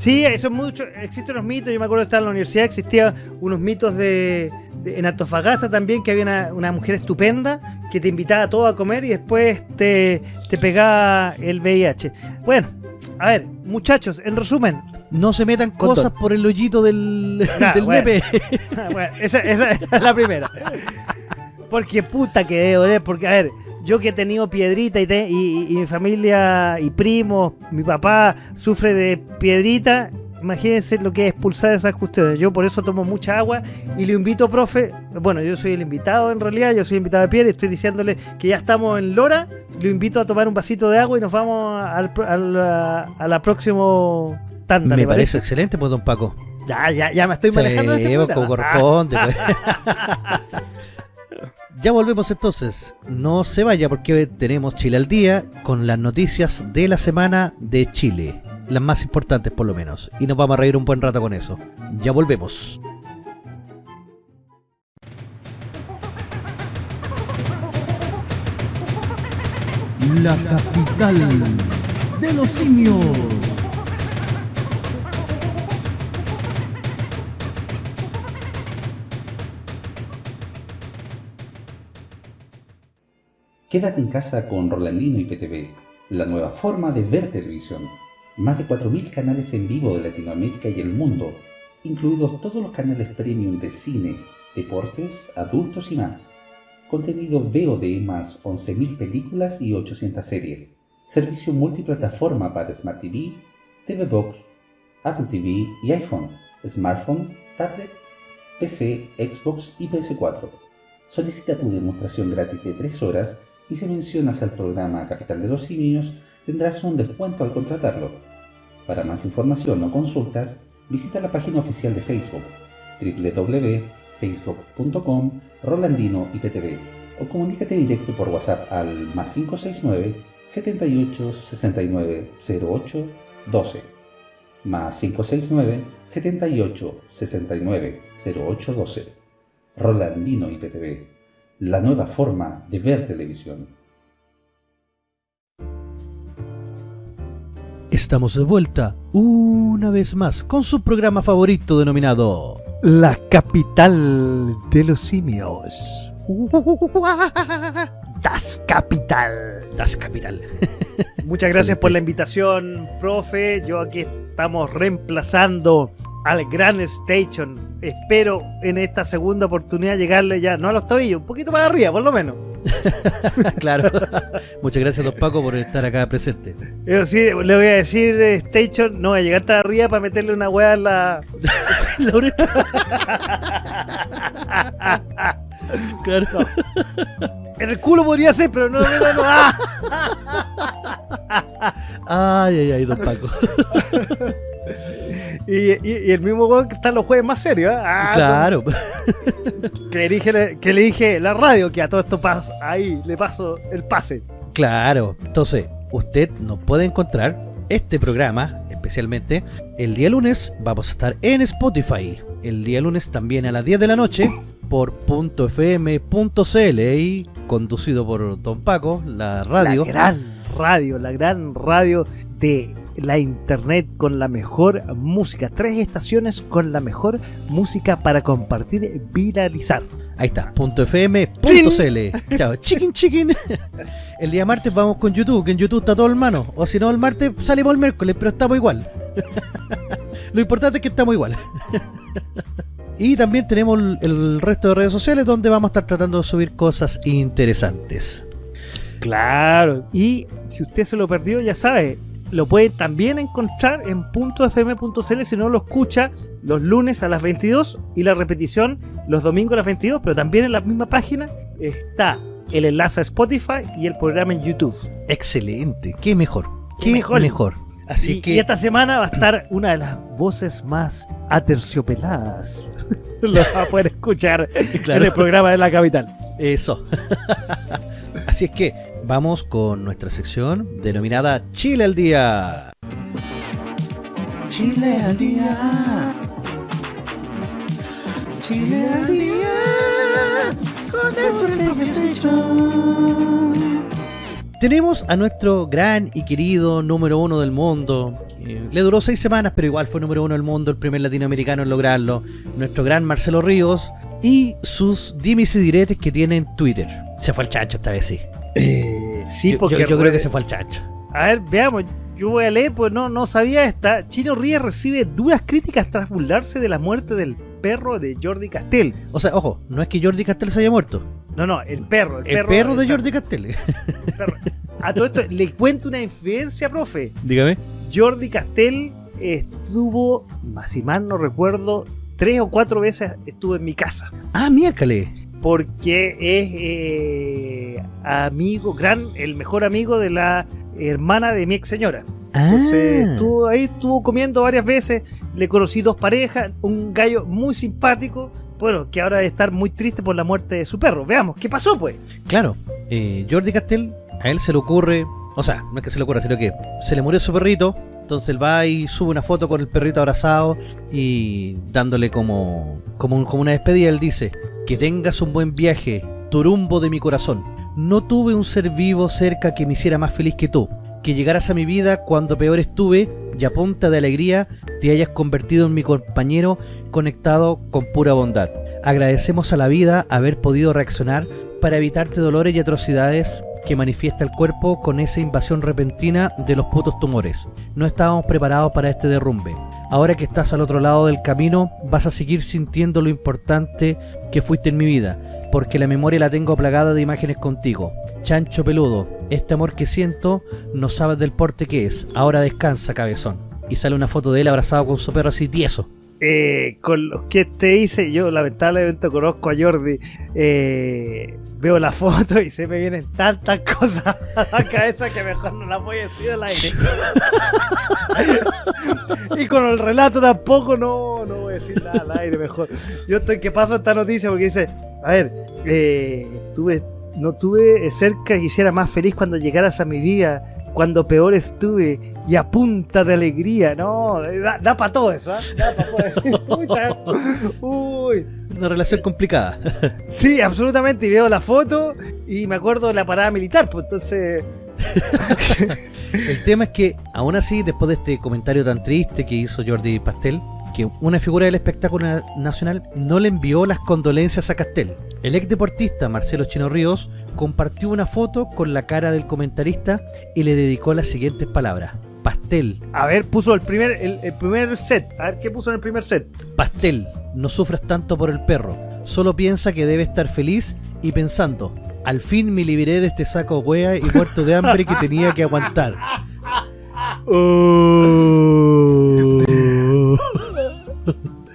Sí, eso es mucho. Existen unos mitos. Yo me acuerdo de estar en la universidad, existían unos mitos de, de- en Antofagasta también, que había una, una mujer estupenda que te invitaba a todo a comer y después te, te pegaba el VIH. Bueno, a ver, muchachos, en resumen. No se metan cosas por el hoyito del, Ah, del bueno. nepe. bueno, esa, esa- esa es la primera. Porque puta que doler. Porque, a ver, yo que he tenido piedrita y, te- y- y mi familia y primos, mi papá sufre de piedrita. Imagínense lo que es expulsar esas cuestiones. Yo por eso tomo mucha agua y le invito, profe. Bueno, yo soy el invitado en realidad, yo soy invitado de piel y estoy diciéndole que ya estamos en Lora. Lo invito a tomar un vasito de agua y nos vamos al, al- a, la próximo tanda. Me ¿le parece excelente, pues, don Paco. Ya, ya, ya me estoy Sí, manejando en este pues, como corresponde. pues. ya volvemos entonces. No se vaya porque tenemos Chile al día con las noticias de la semana de Chile. Las más importantes por lo menos. Y nos vamos a reír un buen rato con eso. Ya volvemos. La capital de los simios. Quédate en casa con Rolandino y PTV, la nueva forma de ver televisión. Más de 4.000 canales en vivo de Latinoamérica y el mundo, incluidos todos los canales premium de cine, deportes, adultos y más. Contenido VOD más 11.000 películas y 800 series. Servicio multiplataforma para Smart TV, TV Box, Apple TV y iPhone, smartphone, tablet, PC, Xbox y PS4. Solicita tu demostración gratis de 3 horas y si mencionas al programa Capital de los Simios tendrás un descuento al contratarlo. Para más información o consultas, visita la página oficial de Facebook www.facebook.com Rolandino IPTV o comunícate directo por WhatsApp al más 569 78 69 08 12 más 569 78 69 08 12 Rolandino IPTV, la nueva forma de ver televisión. Estamos de vuelta una vez más con su programa favorito denominado La capital de los simios. Das Capital. Das Capital. Muchas gracias Excelente. por la invitación, profe. Yo aquí estamos reemplazando al Gran Station. Espero en esta segunda oportunidad llegarle ya, no a los tobillos, un poquito más arriba, por lo menos. claro. Muchas gracias, don Paco, por estar acá presente. Eso sí, le voy a decir, eh, Station, no voy a llegar hasta arriba para meterle una hueá en la. La claro. En el culo podría ser, pero no, no, no, no. ¡Ah! Ay, ay, ay, don Paco. Y, y- y el mismo weón que está en los jueves más serios, ¿eh? Ah, claro. Que le, dije, que le dije la radio que a todo esto paso, ahí le paso el pase. Claro. Entonces, usted nos puede encontrar este programa, especialmente el día lunes, vamos a estar en Spotify. El día lunes también a las 10 de la noche por .fm.cl y conducido por Don Paco, la radio. La gran radio, la gran radio de la internet con la mejor música. Tres estaciones con la mejor música para compartir, viralizar. Ahí está, .fm.cl. Chao, chicken chicken. El día martes vamos con YouTube, que en YouTube está todo el mano. O si no, el martes salimos el miércoles, pero estamos igual. Lo importante es que estamos igual. Y también tenemos el resto de redes sociales donde vamos a estar tratando de subir cosas interesantes. Claro, y si usted se lo perdió, ya sabe, lo puede también encontrar en .fm.cl si no lo escucha los lunes a las 22 y la repetición los domingos a las 22, pero también en la misma página está el enlace a Spotify y el programa en YouTube. Excelente, qué mejor, qué, mejor. mejor. Así y, que... y esta semana va a estar una de las voces más aterciopeladas. Lo va a poder escuchar en el programa de la capital. Eso. Así es que vamos con nuestra sección denominada Chile al Día. Chile al Día. Chile al Día. Con el tenemos a nuestro gran y querido número uno del mundo. le duró seis semanas, pero igual fue número uno del mundo, el primer latinoamericano en lograrlo. Nuestro gran Marcelo Ríos y sus dimis y diretes que tiene en Twitter. Se fue al chancho esta vez, sí. Eh, sí, yo, porque. Yo, creo que se fue al chancho. A ver, veamos. Yo voy a leer, pues no, no sabía esta. Chino Ríos recibe duras críticas tras burlarse de la muerte del perro de Jordi Castell. O sea, ojo, no es que Jordi Castell se haya muerto. No, no, el perro. El, el perro, de Jordi Castell. A todo esto, le cuento una infidencia, profe. Dígame. Jordi Castell estuvo, más si mal no recuerdo, tres o cuatro veces estuvo en mi casa. Ah, miércale. Porque es eh, amigo, gran, el mejor amigo de la hermana de mi ex señora. Entonces Ah. estuvo ahí, estuvo comiendo varias veces, le conocí dos parejas, un gallo muy simpático, bueno, que ahora debe estar muy triste por la muerte de su perro. Veamos, ¿qué pasó pues? Claro, eh, Jordi Castell, a él se le ocurre, o sea, no es que se le ocurra, sino que se le murió su perrito, entonces él va y sube una foto con el perrito abrazado y dándole como, como, un- como una despedida, él dice, que tengas un buen viaje, turumbo de mi corazón. No tuve un ser vivo cerca que me hiciera más feliz que tú. Que llegaras a mi vida cuando peor estuve y a punta de alegría te hayas convertido en mi compañero conectado con pura bondad. Agradecemos a la vida haber podido reaccionar para evitarte dolores y atrocidades que manifiesta el cuerpo con esa invasión repentina de los putos tumores. No estábamos preparados para este derrumbe. Ahora que estás al otro lado del camino, vas a seguir sintiendo lo importante que fuiste en mi vida, porque la memoria la tengo plagada de imágenes contigo. Chancho peludo, este amor que siento no sabes del porte que es. Ahora descansa, cabezón. Y sale una foto de él abrazado con su perro así tieso. Eh, con los que te hice, yo lamentablemente conozco a Jordi, eh, veo la foto y se me vienen tantas cosas a la cabeza que mejor no las voy a decir al aire. y con el relato tampoco, no, no voy a decir nada al aire, mejor. Yo estoy que paso esta noticia porque dice, a ver, eh, tuve, no tuve cerca y hiciera más feliz cuando llegaras a mi vida, cuando peor estuve y a punta de alegría, no, da, para todo eso, ¿ah? da para todo eso. Uy. Una relación complicada. Sí, absolutamente. Y veo la foto y me acuerdo de la parada militar, pues entonces. El tema es que, aún así, después de este comentario tan triste que hizo Jordi Pastel, que una figura del espectáculo na- nacional no le envió las condolencias a Castel. El ex deportista Marcelo Chino Ríos compartió una foto con la cara del comentarista y le dedicó las siguientes palabras. Pastel, A ver, puso el primer, el, el primer set. A ver qué puso en el primer set. Pastel, no sufras tanto por el perro. Solo piensa que debe estar feliz y pensando, al fin me liberé de este saco hueá y muerto de hambre que tenía que aguantar.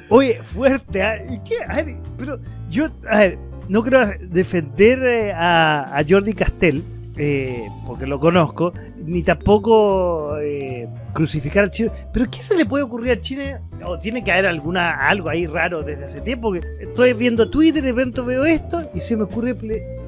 Oye, fuerte. ¿Y qué? A ver, pero yo, a ver, no quiero defender eh, a, a Jordi Castell, eh, porque lo conozco, ni tampoco eh, crucificar al chino. Pero ¿qué se le puede ocurrir al chino? O tiene que haber alguna algo ahí raro desde hace tiempo. Que estoy viendo Twitter y de repente veo esto y se me ocurre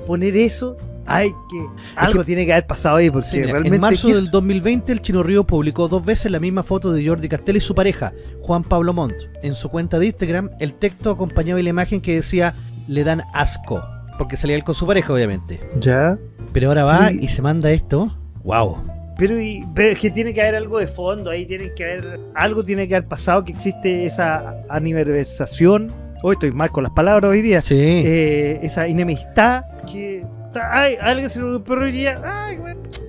poner eso hay que. Algo tiene que haber pasado ahí, porque Sí, mira, realmente. en marzo ¿qué es- del 2020 el Chino Río publicó dos veces la misma foto de Jordi Castell y su pareja, Juan Pablo Montt. En su cuenta de Instagram, el texto acompañaba la imagen que decía le dan asco, porque salía él con su pareja obviamente. Ya. Pero ahora va y se manda esto. Wow. Pero, y- pero es que tiene que haber algo de fondo, ahí tiene que haber. Algo tiene que haber pasado, que existe esa aniversación. Hoy estoy mal con las palabras hoy día. Sí. eh, esa enemistad que ay, alguien se lo perro y diría, ay,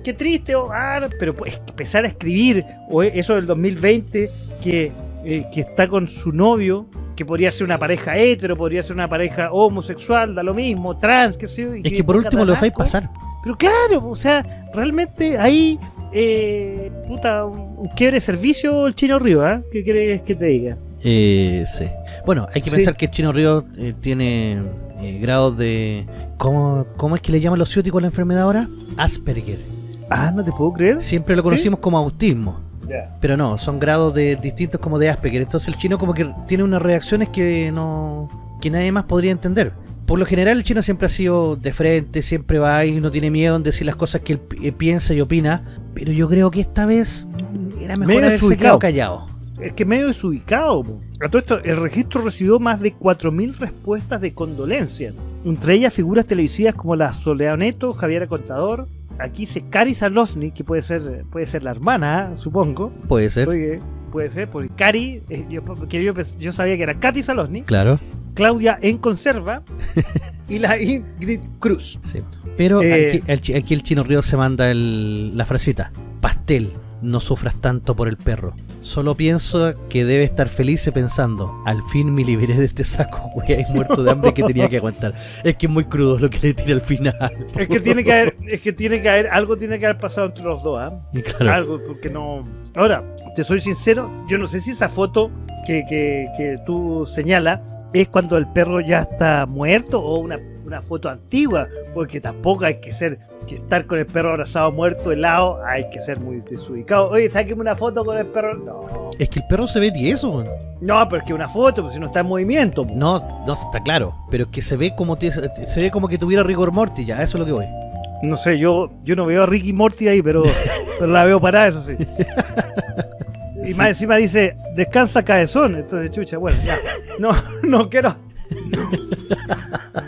qué triste, o, ah, no", pero pues empezar a escribir, o eso del 2020, que, eh, que está con su novio, que podría ser una pareja hetero, podría ser una pareja homosexual, da lo mismo, trans, qué sé yo. y es que por ponga último lo dejáis asco. pasar. Pero claro, o sea, realmente ahí, eh, puta, un, un quiebre servicio el chino Río, ¿ah? ¿Qué quieres que te diga? Eh, sí. Bueno, hay que Sí. pensar que el Chino Río eh, tiene eh, grados de... ¿cómo, ¿Cómo es que le llaman los ciúticos a la enfermedad ahora? Asperger. Ah, no te puedo creer. Siempre lo conocimos como autismo. Ya. Pero no, son grados de distintos como de Asperger. Entonces el chino como que tiene unas reacciones que no que nadie más podría entender. Por lo general el chino siempre ha sido de frente, siempre va y no tiene miedo en decir las cosas que él eh, piensa y opina. Pero yo creo que esta vez era mejor Medio haberse desubicado. quedado callado. Es que medio desubicado. po. A todo esto, el registro recibió más de 4.000 respuestas de condolencia. Entre ellas figuras televisivas como la Soledad Neto, Javiera Contador. Aquí dice Cari Salosny, que puede ser, puede ser la hermana, supongo. Puede ser, Oye, puede ser, porque Cari, eh, yo, que yo, sabía que era Katy Salosny, claro. Claudia en conserva y la Ingrid Cruz. Sí. Pero Eh, aquí, el, chi- aquí el chino río se manda el- la frasita. Pastel, no sufras tanto por el perro. Solo pienso que debe estar feliz pensando, al fin me liberé de este saco, güey, muerto de hambre que tenía que aguantar. Es que es muy crudo lo que le tira al final. Es que tiene que haber, es que tiene que haber, algo tiene que haber pasado entre los dos, ¿ah? Y claro, algo, porque no. Ahora, te soy sincero, yo no sé si esa foto que, que, que tú señalas es cuando el perro ya está muerto o una, una foto antigua, porque tampoco hay que ser que estar con el perro abrazado muerto helado, hay que ser muy desubicado. Oye, sáqueme una foto con el perro. No, es que el perro se ve tieso. güey. no, pero es que una foto, pues si no está en movimiento. po. No, no, está claro. Pero es que se ve como se ve como que tuviera rigor mortis, ya, eso es lo que voy. No sé, yo, yo no veo a Ricky Morty ahí, pero, pero la veo parada, eso sí. Y Sí. más encima dice, descansa cabezón. Entonces, chucha, bueno, ya. No, no quiero.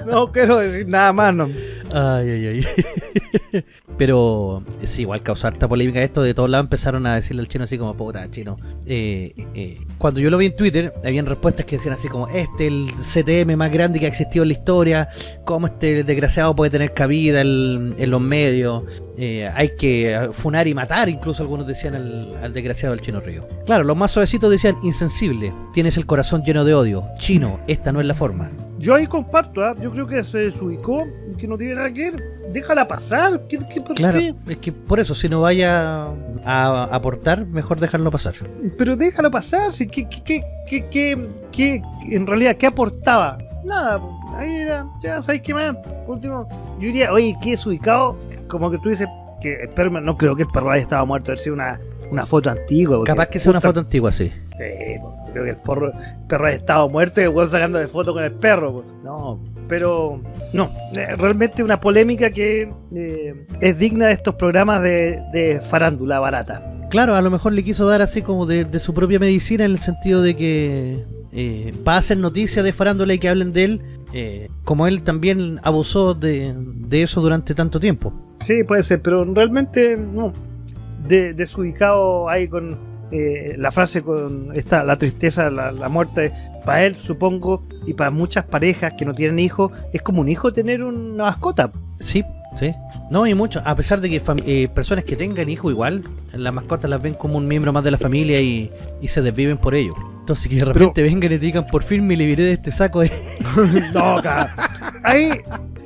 No quiero decir nada más, no. Ay, ay, ay. Pero es igual causar esta polémica esto, de todos lados empezaron a decirle al chino así como, puta, chino. Eh, eh, Cuando yo lo vi en Twitter, habían respuestas que decían así como, este el CTM más grande que ha existido en la historia, cómo este desgraciado puede tener cabida en, en los medios, Eh, hay que funar y matar, incluso algunos decían al, al desgraciado del chino río. Claro, los más suavecitos decían, insensible, tienes el corazón lleno de odio, chino, esta no es la forma. Yo ahí comparto, ¿ah? yo creo que se desubicó, que no tiene nada que ver. Déjala pasar. ¿Qué, qué, por Claro, qué? es que por eso, si no vaya a aportar, mejor dejarlo pasar. Pero déjala pasar. Si, ¿qué, qué, qué, qué, qué- qué- en realidad, ¿qué aportaba? Nada, ahí era, ya sabes qué más. Por último, yo diría, oye, ¿qué desubicado? Como que tú dices que el perro, no creo que el perro haya estado muerto, debe ser una, una foto antigua. Capaz que sea una foto antigua, sí. Sí, creo que el, porro- el perro haya estado muerto y el weón sacando de foto con el perro. No, pero no, eh, realmente una polémica que eh, es digna de estos programas de, de farándula barata. Claro, a lo mejor le quiso dar así como de, de su propia medicina en el sentido de que eh, va a hacer noticias de farándula y que hablen de él, eh, como él también abusó de, de eso durante tanto tiempo. Sí, puede ser, pero realmente no. De, desubicado ahí con eh, la frase con esta, la tristeza, la, la muerte. Para él, supongo, y para muchas parejas que no tienen hijos, es como un hijo tener una mascota. Sí, sí. No, y mucho. A pesar de que eh, personas que tengan hijos igual, las mascotas las ven como un miembro más de la familia y, y se desviven por ello. Entonces que de repente vengan y te digan, por fin me liberé de este saco. eh". No. Ahí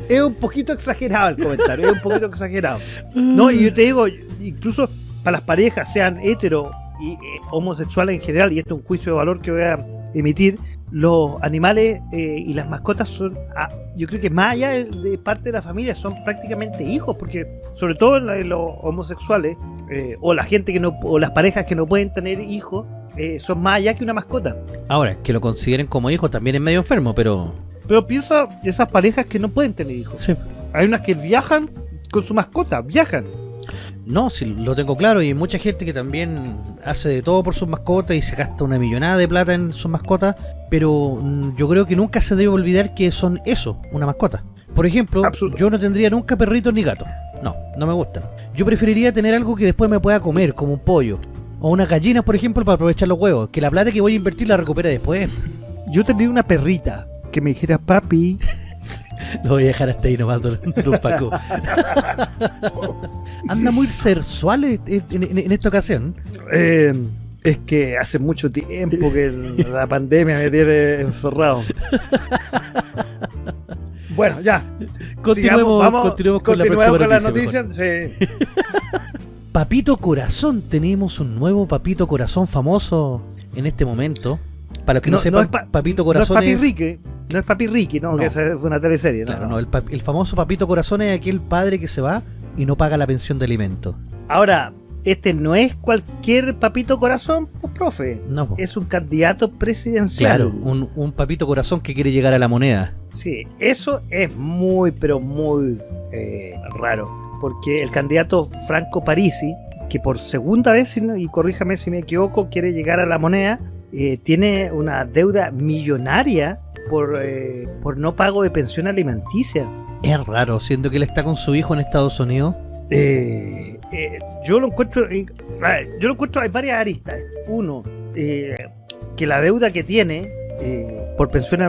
es un poquito exagerado el comentario, es un poquito exagerado. No, y yo te digo, incluso para las parejas, sean hetero y eh, homosexuales en general, y esto es un juicio de valor que voy a emitir, los animales eh, y las mascotas son, ah, yo creo que más allá de, de parte de la familia, son prácticamente hijos, porque sobre todo en, la- en los homosexuales, eh, o la gente que no, o las parejas que no pueden tener hijos, eh, son más allá que una mascota. Ahora, que lo consideren como hijo también es medio enfermo, pero... Pero piensa esas parejas que no pueden tener hijos. Sí. Hay unas que viajan con su mascota, viajan. No, sí, lo tengo claro y hay mucha gente que también hace de todo por sus mascotas y se gasta una millonada de plata en sus mascotas, pero mm, yo creo que nunca se debe olvidar que son eso, una mascota. Por ejemplo, yo no tendría nunca perritos ni gatos. No, no me gustan. Yo preferiría tener algo que después me pueda comer, como un pollo. O unas gallinas, por ejemplo, para aprovechar los huevos. Que la plata que voy a invertir la recupere después. Yo tendría una perrita que me dijera, papi, Lo voy a dejar hasta ahí nomás, don, don Paco. Anda muy sensual en, en- en esta ocasión. eh, es que hace mucho tiempo que la pandemia me tiene encerrado. Bueno, ya. Continuemos, Sigamos, vamos, continuemos con la próxima con la noticia, noticia. Sí. Papito Corazón, tenemos un nuevo Papito Corazón famoso en este momento. Para los que no, No, sepan, no es pa- Papito No es Corazón Papi es, Ricky, no es Papi Ricky, no, No. que esa fue una teleserie, ¿no? claro, no. el, el famoso Papito Corazón es aquel padre que se va y no paga la pensión de alimentos. Ahora, este no es cualquier papito corazón, pues, profe. No. Es un candidato presidencial. claro, un, un Papito Corazón que quiere llegar a la moneda. Sí, eso es muy, pero muy eh, raro. Porque el candidato Franco Parisi, que por segunda vez, y corríjame si me equivoco, quiere llegar a la moneda, eh, tiene una deuda millonaria por, eh, por no pago de pensión alimenticia. Es raro, siendo que él está con su hijo en Estados Unidos. Eh, eh, yo lo encuentro, yo lo encuentro, hay varias aristas. Uno, eh, que la deuda que tiene eh, por pensión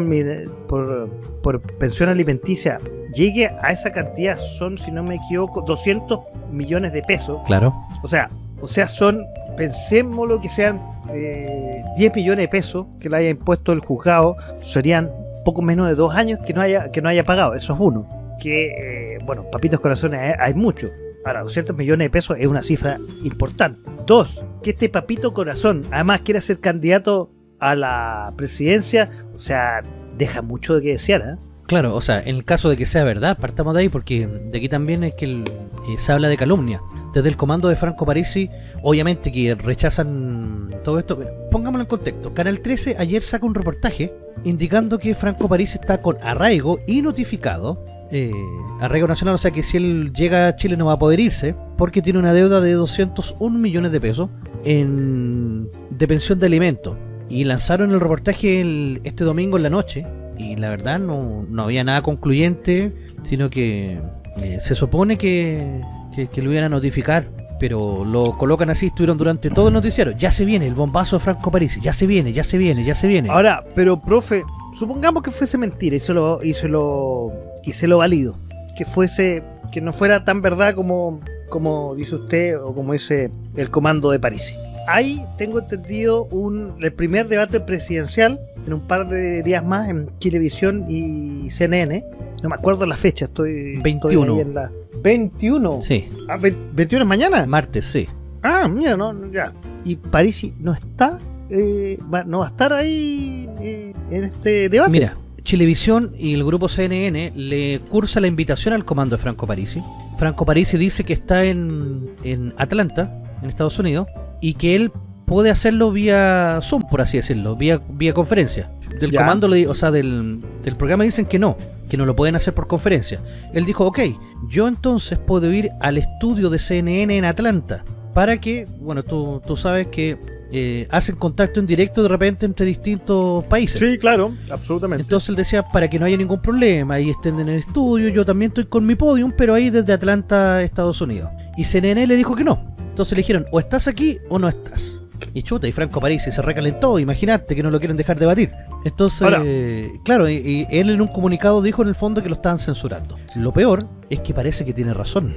por, por pensión alimenticia llegue a esa cantidad son, si no me equivoco, 200 millones de pesos. Claro. O sea, o sea, son, pensemos lo que sean eh, 10 millones de pesos que le haya impuesto el juzgado, serían poco menos de dos años que no haya, que no haya pagado. Eso es uno. Que, eh, bueno, papitos corazones hay, hay muchos. Ahora, 200 millones de pesos es una cifra importante. Dos, que este papito corazón además quiera ser candidato a la presidencia, o sea, deja mucho de que desear, ¿eh? Claro, o sea, en el caso de que sea verdad, partamos de ahí porque de aquí también es que el- eh, se habla de calumnia. Desde el comando de Franco Parisi, obviamente que rechazan todo esto. Pongámoslo en contexto. Canal 13 ayer saca un reportaje indicando que Franco Parisi está con arraigo y notificado. eh, arraigo nacional, o sea que si él llega a Chile no va a poder irse porque tiene una deuda de 201 millones de pesos en, de pensión de alimentos. Y lanzaron el reportaje el- este domingo en la noche y la verdad no, no había nada concluyente, sino que eh, se supone que, que, lo iban a notificar, pero lo colocan así, estuvieron durante todo el noticiero. Ya se viene el bombazo de Franco Parisi, ya se viene, ya se viene, ya se viene. Ahora, pero profe, supongamos que fuese mentira y se lo, y lo, y lo valido. Que fuese, que no fuera tan verdad como, como dice usted o como dice el comando de París. Ahí tengo entendido un, el primer debate presidencial en un par de días más en Chilevisión y CNN. No me acuerdo la fecha, estoy, estoy 21. ahí en la 21. Sí, Ah, ve- 21 es mañana. martes, sí. Ah, mira, no, no, ya. Y Parisi no está, eh, va- no va a estar ahí eh, en este debate. Mira, Chilevisión y el grupo CNN le cursa la invitación al comando de Franco Parisi. Franco Parisi dice que está en, en Atlanta, en Estados Unidos, y que él puede hacerlo vía Zoom, por así decirlo, vía, vía conferencia. Del Ya. comando, le- o sea, del, del programa dicen que no, que no lo pueden hacer por conferencia. Él dijo, ok, yo entonces puedo ir al estudio de CNN en Atlanta, para que, bueno, tú, tú sabes que eh, hacen contacto en directo de repente entre distintos países. Sí, claro, absolutamente. Entonces él decía, para que no haya ningún problema, ahí estén en el estudio, yo también estoy con mi podium, pero ahí desde Atlanta, Estados Unidos. Y CNN le dijo que no. Entonces le dijeron, o estás aquí o no estás. Y chuta, y Franco Parisi se recalentó, imagínate que no lo quieren dejar debatir. Entonces, claro, y, y él en un comunicado dijo en el fondo que lo estaban censurando. Lo peor es que parece que tiene razón.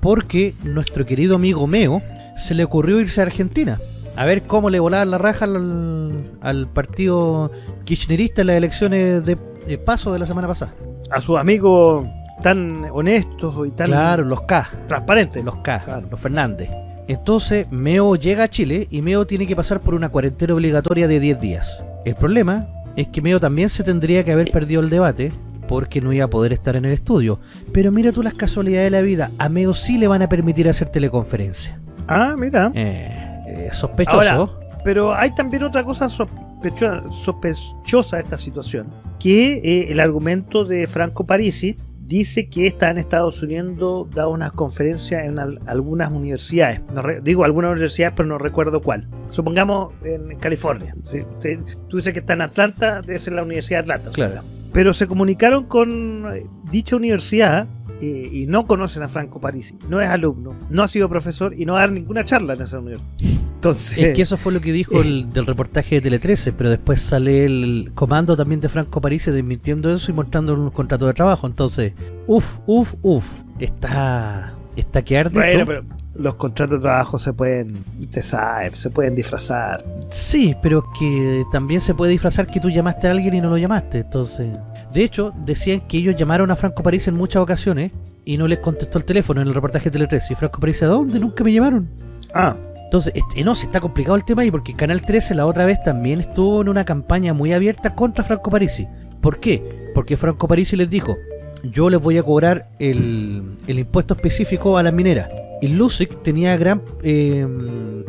Porque nuestro querido amigo Meo se le ocurrió irse a Argentina. A ver cómo le volaban la raja al, al partido kirchnerista en las elecciones de, de paso de la semana pasada. A sus amigos tan honestos y tan Claro, los K, transparentes. los K, Claro. los Fernández. Entonces, Meo llega a Chile y Meo tiene que pasar por una cuarentena obligatoria de 10 días. El problema es que Meo también se tendría que haber perdido el debate porque no iba a poder estar en el estudio. Pero mira tú las casualidades de la vida, a Meo sí le van a permitir hacer teleconferencia. Ah, mira. Eh, eh, sospechoso. Ahora, pero hay también otra cosa sospecho- sospechosa de esta situación, que eh, el argumento de Franco Parisi dice que está en Estados Unidos, da una conferencia en al- algunas universidades. No re- digo algunas universidades, pero no recuerdo cuál. Supongamos en California. ¿sí? Usted- Tú dices que está en Atlanta, debe ser la Universidad de Atlanta. Claro. Pero se comunicaron con eh, dicha universidad eh, y no conocen a Franco Parisi. No es alumno, no ha sido profesor y no va a dar ninguna charla en esa universidad. Entonces, Es que eso fue lo que dijo el del reportaje de Tele 13, pero después sale el comando también de Franco Parisi desmintiendo eso y mostrando un contrato de trabajo. Entonces, uff, uff, uff, está, está que arde. bueno, pero los contratos de trabajo se pueden, te se pueden disfrazar. Sí, pero que también se puede disfrazar que tú llamaste a alguien y no lo llamaste. Entonces, de hecho, decían que ellos llamaron a Franco Parisi en muchas ocasiones y no les contestó el teléfono en el reportaje de Tele 13. Y Franco Parisi, ¿a dónde? Nunca me llamaron. Ah, Entonces, este, no, se está complicado el tema ahí porque Canal 13 la otra vez también estuvo en una campaña muy abierta contra Franco Parisi. ¿Por qué? Porque Franco Parisi les dijo, yo les voy a cobrar el, el impuesto específico a las mineras. Y Lusic tenía gran eh,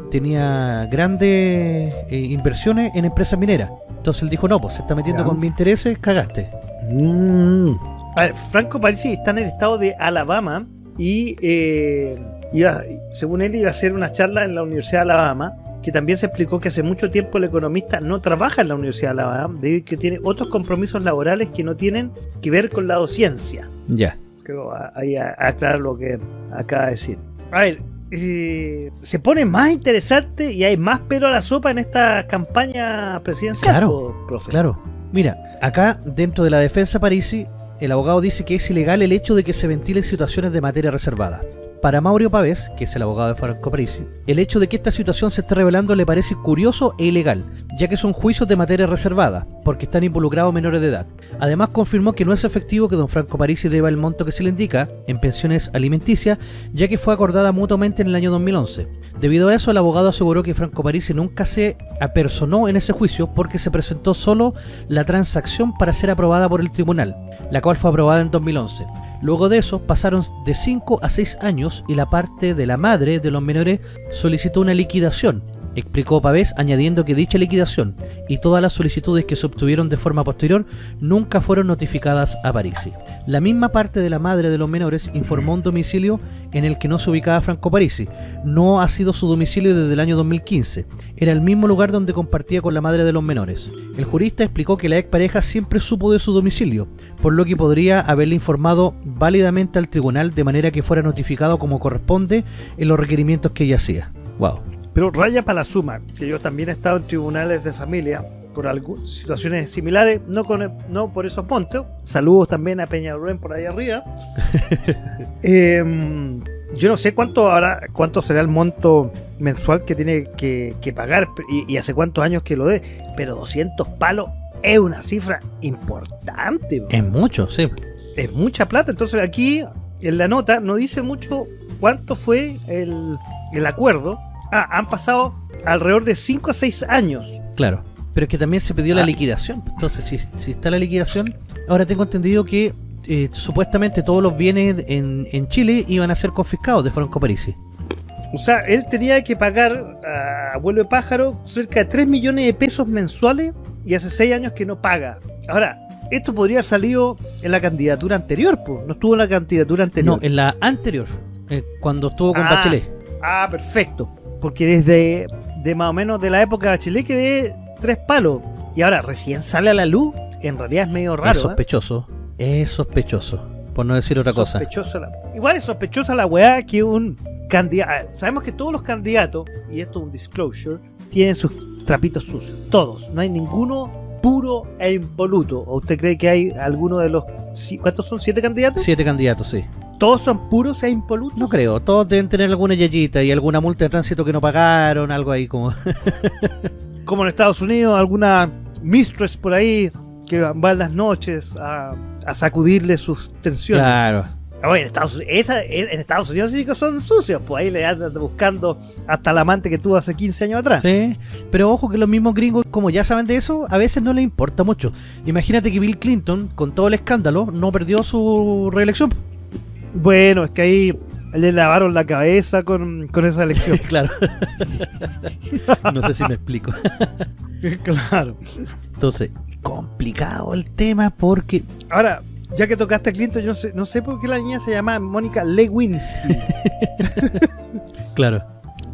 tenía grandes eh, inversiones en empresas mineras. Entonces él dijo, no, pues se está metiendo Ya. con mis intereses, cagaste. Mm. A ver, Franco Parisi está en el estado de Alabama y eh, iba, según él iba a hacer una charla en la Universidad de Alabama, que también se explicó que hace mucho tiempo el economista no trabaja en la Universidad de Alabama, debido a que tiene otros compromisos laborales que no tienen que ver con la docencia. Ya. Creo a- ahí aclarar lo que acaba de decir. A ver, eh, se pone más interesante y hay más pelo a la sopa en esta campaña presidencial, Claro, profe. Claro. Mira, acá dentro de la defensa Parisi, el abogado dice que es ilegal el hecho de que se ventilen situaciones de materia reservada. Para Mauro Pavés, que es el abogado de Franco Parisi, el hecho de que esta situación se esté revelando le parece curioso e ilegal, ya que son juicios de materia reservada, porque están involucrados menores de edad. Además confirmó que no es efectivo que don Franco Parisi deba el monto que se le indica en pensiones alimenticias, ya que fue acordada mutuamente en el año 2011. Debido a eso, el abogado aseguró que Franco Parisi nunca se apersonó en ese juicio porque se presentó solo la transacción para ser aprobada por el tribunal, la cual fue aprobada en 2011. Luego de eso, pasaron de 5 a 6 años y la parte de la madre de los menores solicitó una liquidación, explicó Pavés, añadiendo que dicha liquidación y todas las solicitudes que se obtuvieron de forma posterior nunca fueron notificadas a Parisi. La misma parte de la madre de los menores informó un domicilio en el que no se ubicaba Franco Parisi. No ha sido su domicilio desde el año 2015. Era el mismo lugar donde compartía con la madre de los menores. El jurista explicó que la expareja siempre supo de su domicilio, por lo que podría haberle informado válidamente al tribunal de manera que fuera notificado como corresponde en los requerimientos que ella hacía. Wow. Pero raya para la suma, que yo también he estado en tribunales de familia por algu- situaciones similares, no con no por esos montos. Saludos también a Peñalolén por ahí arriba. Em, yo no sé cuánto ahora, cuánto será el monto mensual que tiene que, que pagar y, y hace cuántos años que lo dé, pero 200 palos es una cifra importante. bro. Es mucho, sí. es mucha plata. Entonces aquí en la nota no dice mucho cuánto fue el, el acuerdo. Ah, han pasado alrededor de 5 a 6 años. Claro. Pero es que también se pidió la Ah. liquidación. Entonces, si, si está la liquidación, ahora tengo entendido que eh, supuestamente todos los bienes en, en Chile iban a ser confiscados de Franco Parisi. O sea, él tenía que pagar a de pájaro cerca de 3 millones de pesos mensuales y hace 6 años que no paga. Ahora, esto podría haber salido en la candidatura anterior, pues. No estuvo en la candidatura anterior. No, en la anterior, eh, cuando estuvo con Ah. Bachelet. Ah, perfecto. Porque desde de más o menos de la época de Bachelet quedé tres palos. Y ahora recién sale a la luz. En realidad es medio es raro. ¿eh? sospechoso. Es sospechoso. Por no decir otra cosa. La- Igual es sospechosa la weá que un candidato. Sabemos que todos los candidatos, y esto es un disclosure, tienen sus trapitos sucios. Todos. No hay ninguno puro e impoluto. ¿O usted cree que hay alguno de los. ¿Cuántos son? ¿Siete candidatos? Siete candidatos, sí. ¿Todos son puros e impolutos? No creo. Todos deben tener alguna yayita y alguna multa de tránsito que no pagaron, algo ahí como. como en Estados Unidos, alguna mistress por ahí que va en las noches a, a sacudirle sus tensiones. Claro. Ah, bueno, en Estados, Unidos- esa- en Estados Unidos sí que son sucios, pues ahí le andan buscando hasta la amante que tuvo hace 15 años atrás. Sí, pero ojo que los mismos gringos, como ya saben de eso, a veces no les importa mucho. Imagínate que Bill Clinton, con todo el escándalo, no perdió su reelección. Bueno, es que ahí le lavaron la cabeza con, con esa elección. claro. no sé si me explico. claro. Entonces, complicado el tema porque... Ahora, ya que tocaste a Clinton, yo no sé, no sé por qué la niña se llama Mónica Lewinsky. Claro.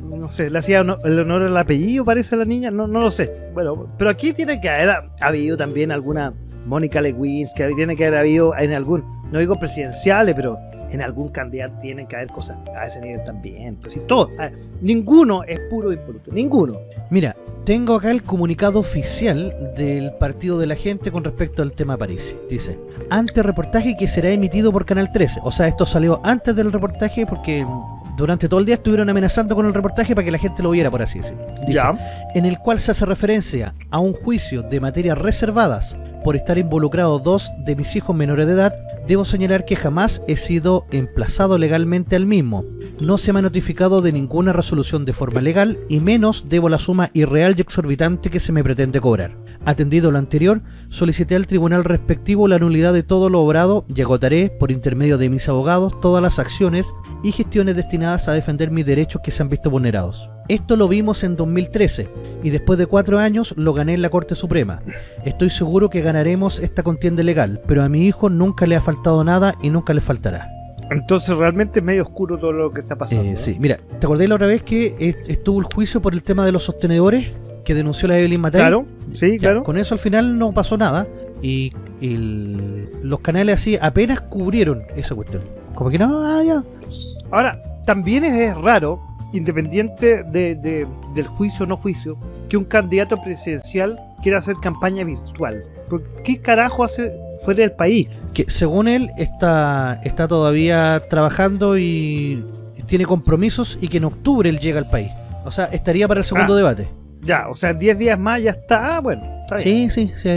no sé, le hacía el honor al apellido, parece a la niña, no, no lo sé. Bueno, pero aquí tiene que haber ha- habido también alguna Mónica Lewinsky, tiene que haber habido en algún, no digo presidenciales, pero en algún candidato tienen que haber cosas a ese nivel también. Pues si todo, ver, ninguno es puro impoluto, ninguno. Mira, tengo acá el comunicado oficial del Partido de la Gente con respecto al tema París. Dice, ante reportaje que será emitido por Canal 13. O sea, esto salió antes del reportaje porque durante todo el día estuvieron amenazando con el reportaje para que la gente lo viera, por así decirlo. Dice, en el cual se hace referencia a un juicio de materias reservadas por estar involucrados dos de mis hijos menores de edad, debo señalar que jamás he sido emplazado legalmente al mismo. No se me ha notificado de ninguna resolución de forma legal y menos debo la suma irreal y exorbitante que se me pretende cobrar. Atendido lo anterior, solicité al tribunal respectivo la nulidad de todo lo obrado y agotaré, por intermedio de mis abogados, todas las acciones y gestiones destinadas a defender mis derechos que se han visto vulnerados. Esto lo vimos en 2013 y después de cuatro años lo gané en la Corte Suprema. Estoy seguro que ganaremos esta contienda legal, pero a mi hijo nunca le ha faltado nada y nunca le faltará. Entonces realmente es medio oscuro todo lo que está pasando. Eh, ¿eh? sí, mira, ¿te acordás la otra vez que est- estuvo el juicio por el tema de los sostenedores que denunció la Evelyn Matei? Claro, sí, Ya, claro. Con eso al final no pasó nada y, el- los canales así apenas cubrieron esa cuestión. Como que no, ah, ya. Ahora, también es, es raro, independiente de, de- del juicio o no juicio, que un candidato presidencial quiera hacer campaña virtual. ¿Por ¿Qué carajo hace fuera del país? Que según él está, está todavía trabajando y tiene compromisos y que en octubre él llega al país. O sea, estaría para el segundo Ah. debate. Ya, o sea, 10 días más ya está. Ah, bueno, está bien. Sí, sí, sí,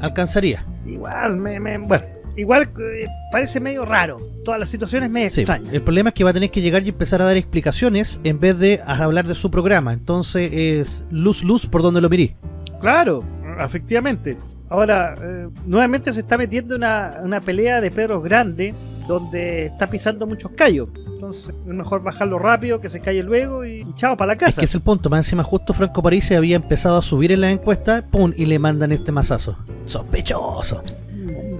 alcanzaría. Igual, me, me- bueno, igual eh, parece medio raro. Todas las situaciones medio Sí, extrañas. el problema es que va a tener que llegar y empezar a dar explicaciones en vez de hablar de su programa. Entonces es luz, luz por donde lo mirí. Claro, efectivamente. Ahora, eh, nuevamente se está metiendo una, una pelea de Pedro Grande donde está pisando muchos callos. Entonces, es mejor bajarlo rápido, que se calle luego y chao para la Es casa. que es el punto. Más encima, justo Franco París se había empezado a subir en la encuesta, ¡pum! y le mandan este mazazo. Sospechoso.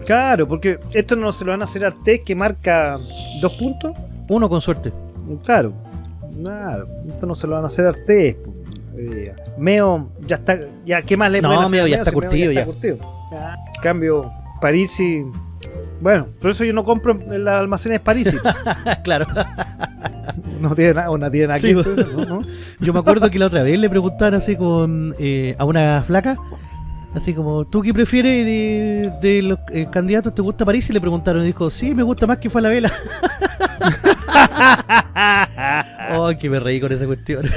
Claro, porque esto no se lo van a hacer a Artés que marca dos puntos. Uno con suerte. Claro, claro, esto no se lo van a hacer a Artés. Eh, Meo ya está, ya qué más le No, pueden hacer Meo ya está si Meo curtido ya. está curtido. En cambio, Parisi, bueno, por eso yo no compro en las almacenes Parisi. claro. no tiene nada, no tiene. ¿no? Yo me acuerdo que la otra vez le preguntaron así con eh, a una flaca, así como, ¿tú qué prefieres de, de los eh, candidatos? ¿Te gusta París? Y le preguntaron y dijo, sí, me gusta más que fue la vela. oh, que me reí con esa cuestión.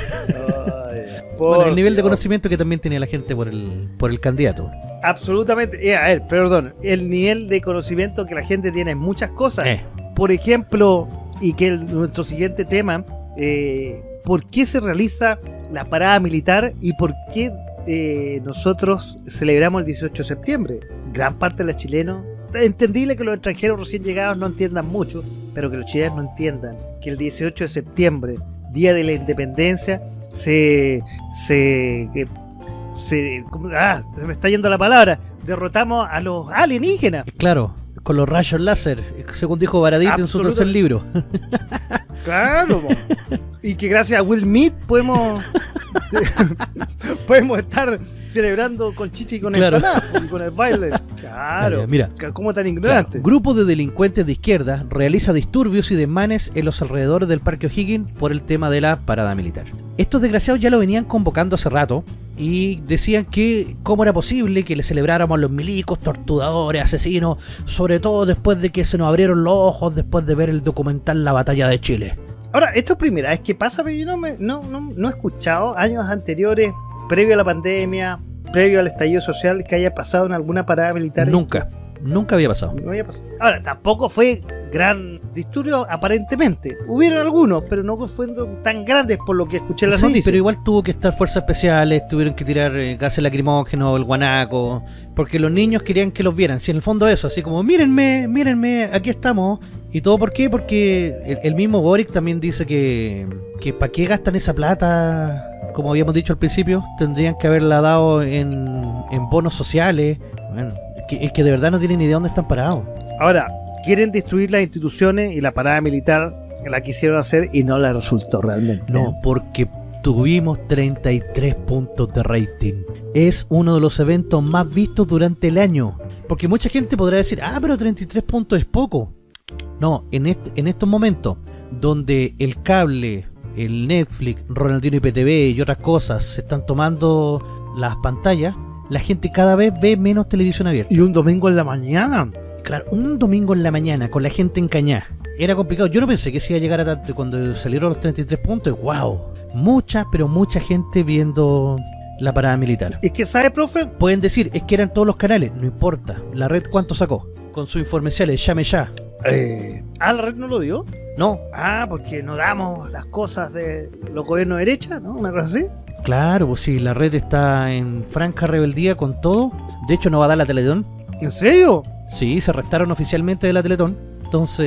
Bueno, el nivel de conocimiento que también tenía la gente por el, por el candidato. Absolutamente. eh, a ver, perdón. El nivel de conocimiento que la gente tiene en muchas cosas. Eh, Por ejemplo, y que el- nuestro siguiente tema, eh, ¿por qué se realiza la parada militar y por qué eh, nosotros celebramos el 18 de septiembre? Gran parte de los chilenos, entendible que los extranjeros recién llegados no entiendan mucho, pero que los chilenos no entiendan que el 18 de septiembre, Día de la Independencia, se... se se, ah, se me está yendo la palabra. Derrotamos a los alienígenas. claro, con los rayos láser, según dijo Baradit en su tercer libro. Claro. y que gracias a Will Smith podemos podemos estar celebrando con chichi y con Claro. empanadas, po, y con el baile. Claro, mira. ¿cómo tan Claro, ignorante? grupo de delincuentes de izquierda realiza disturbios y desmanes en los alrededores del Parque O'Higgins por el tema de la parada militar. Estos desgraciados ya lo venían convocando hace rato y decían que cómo era posible que le celebráramos a los milicos, torturadores, asesinos, sobre todo después de que se nos abrieron los ojos después de ver el documental La Batalla de Chile. Ahora, esto es primera vez que pasa, pero yo no, me, no, no, no he escuchado años anteriores, previo a la pandemia, previo al estallido social, que haya pasado en alguna parada militar. Nunca, nunca había pasado. No había pasado. Ahora, tampoco fue gran disturbio, aparentemente. Hubieron algunos, pero no fueron tan grandes por lo que escuché en las Sí, noticias. pero igual tuvo que estar fuerzas especiales, tuvieron que tirar eh, gases lacrimógenos, el guanaco, porque los niños querían que los vieran. Si en el fondo eso, así como, mírenme, mírenme, aquí estamos. ¿Y todo por qué? Porque el, el mismo Boric también dice que, que ¿para qué gastan esa plata? Como habíamos dicho al principio, tendrían que haberla dado en, en bonos sociales. Bueno, es que, es que de verdad no tienen ni idea dónde están parados. Ahora, quieren destruir las instituciones y la parada militar la quisieron hacer y no la resultó realmente. No, porque tuvimos 33 puntos de rating. Es uno de los eventos más vistos durante el año. Porque mucha gente podrá decir, ah, pero 33 puntos es poco. No, en, este, en estos momentos, donde el cable, el Netflix, Ronaldinho IPTV y otras cosas se están tomando las pantallas, la gente cada vez ve menos televisión abierta. Y un domingo en la mañana. Claro, un domingo en la mañana con la gente encañada. Era complicado. Yo no pensé que se iba a llegar a tanto cuando salieron los 33 puntos. ¡Wow! Mucha, pero mucha gente viendo la parada militar. Es que, ¿sabe, profe? Pueden decir, es que eran todos los canales. No importa. La red, ¿cuánto sacó? Con sus informeciales, llame ya. Eh, ah, la red no lo dio. No, Ah, porque no damos las cosas de los gobiernos de derecha, ¿no? Una cosa así. claro, pues sí, la red está en franca rebeldía con todo. De hecho, no va a dar la Teletón. ¿En serio? Sí, se restaron oficialmente de la Teletón. Entonces,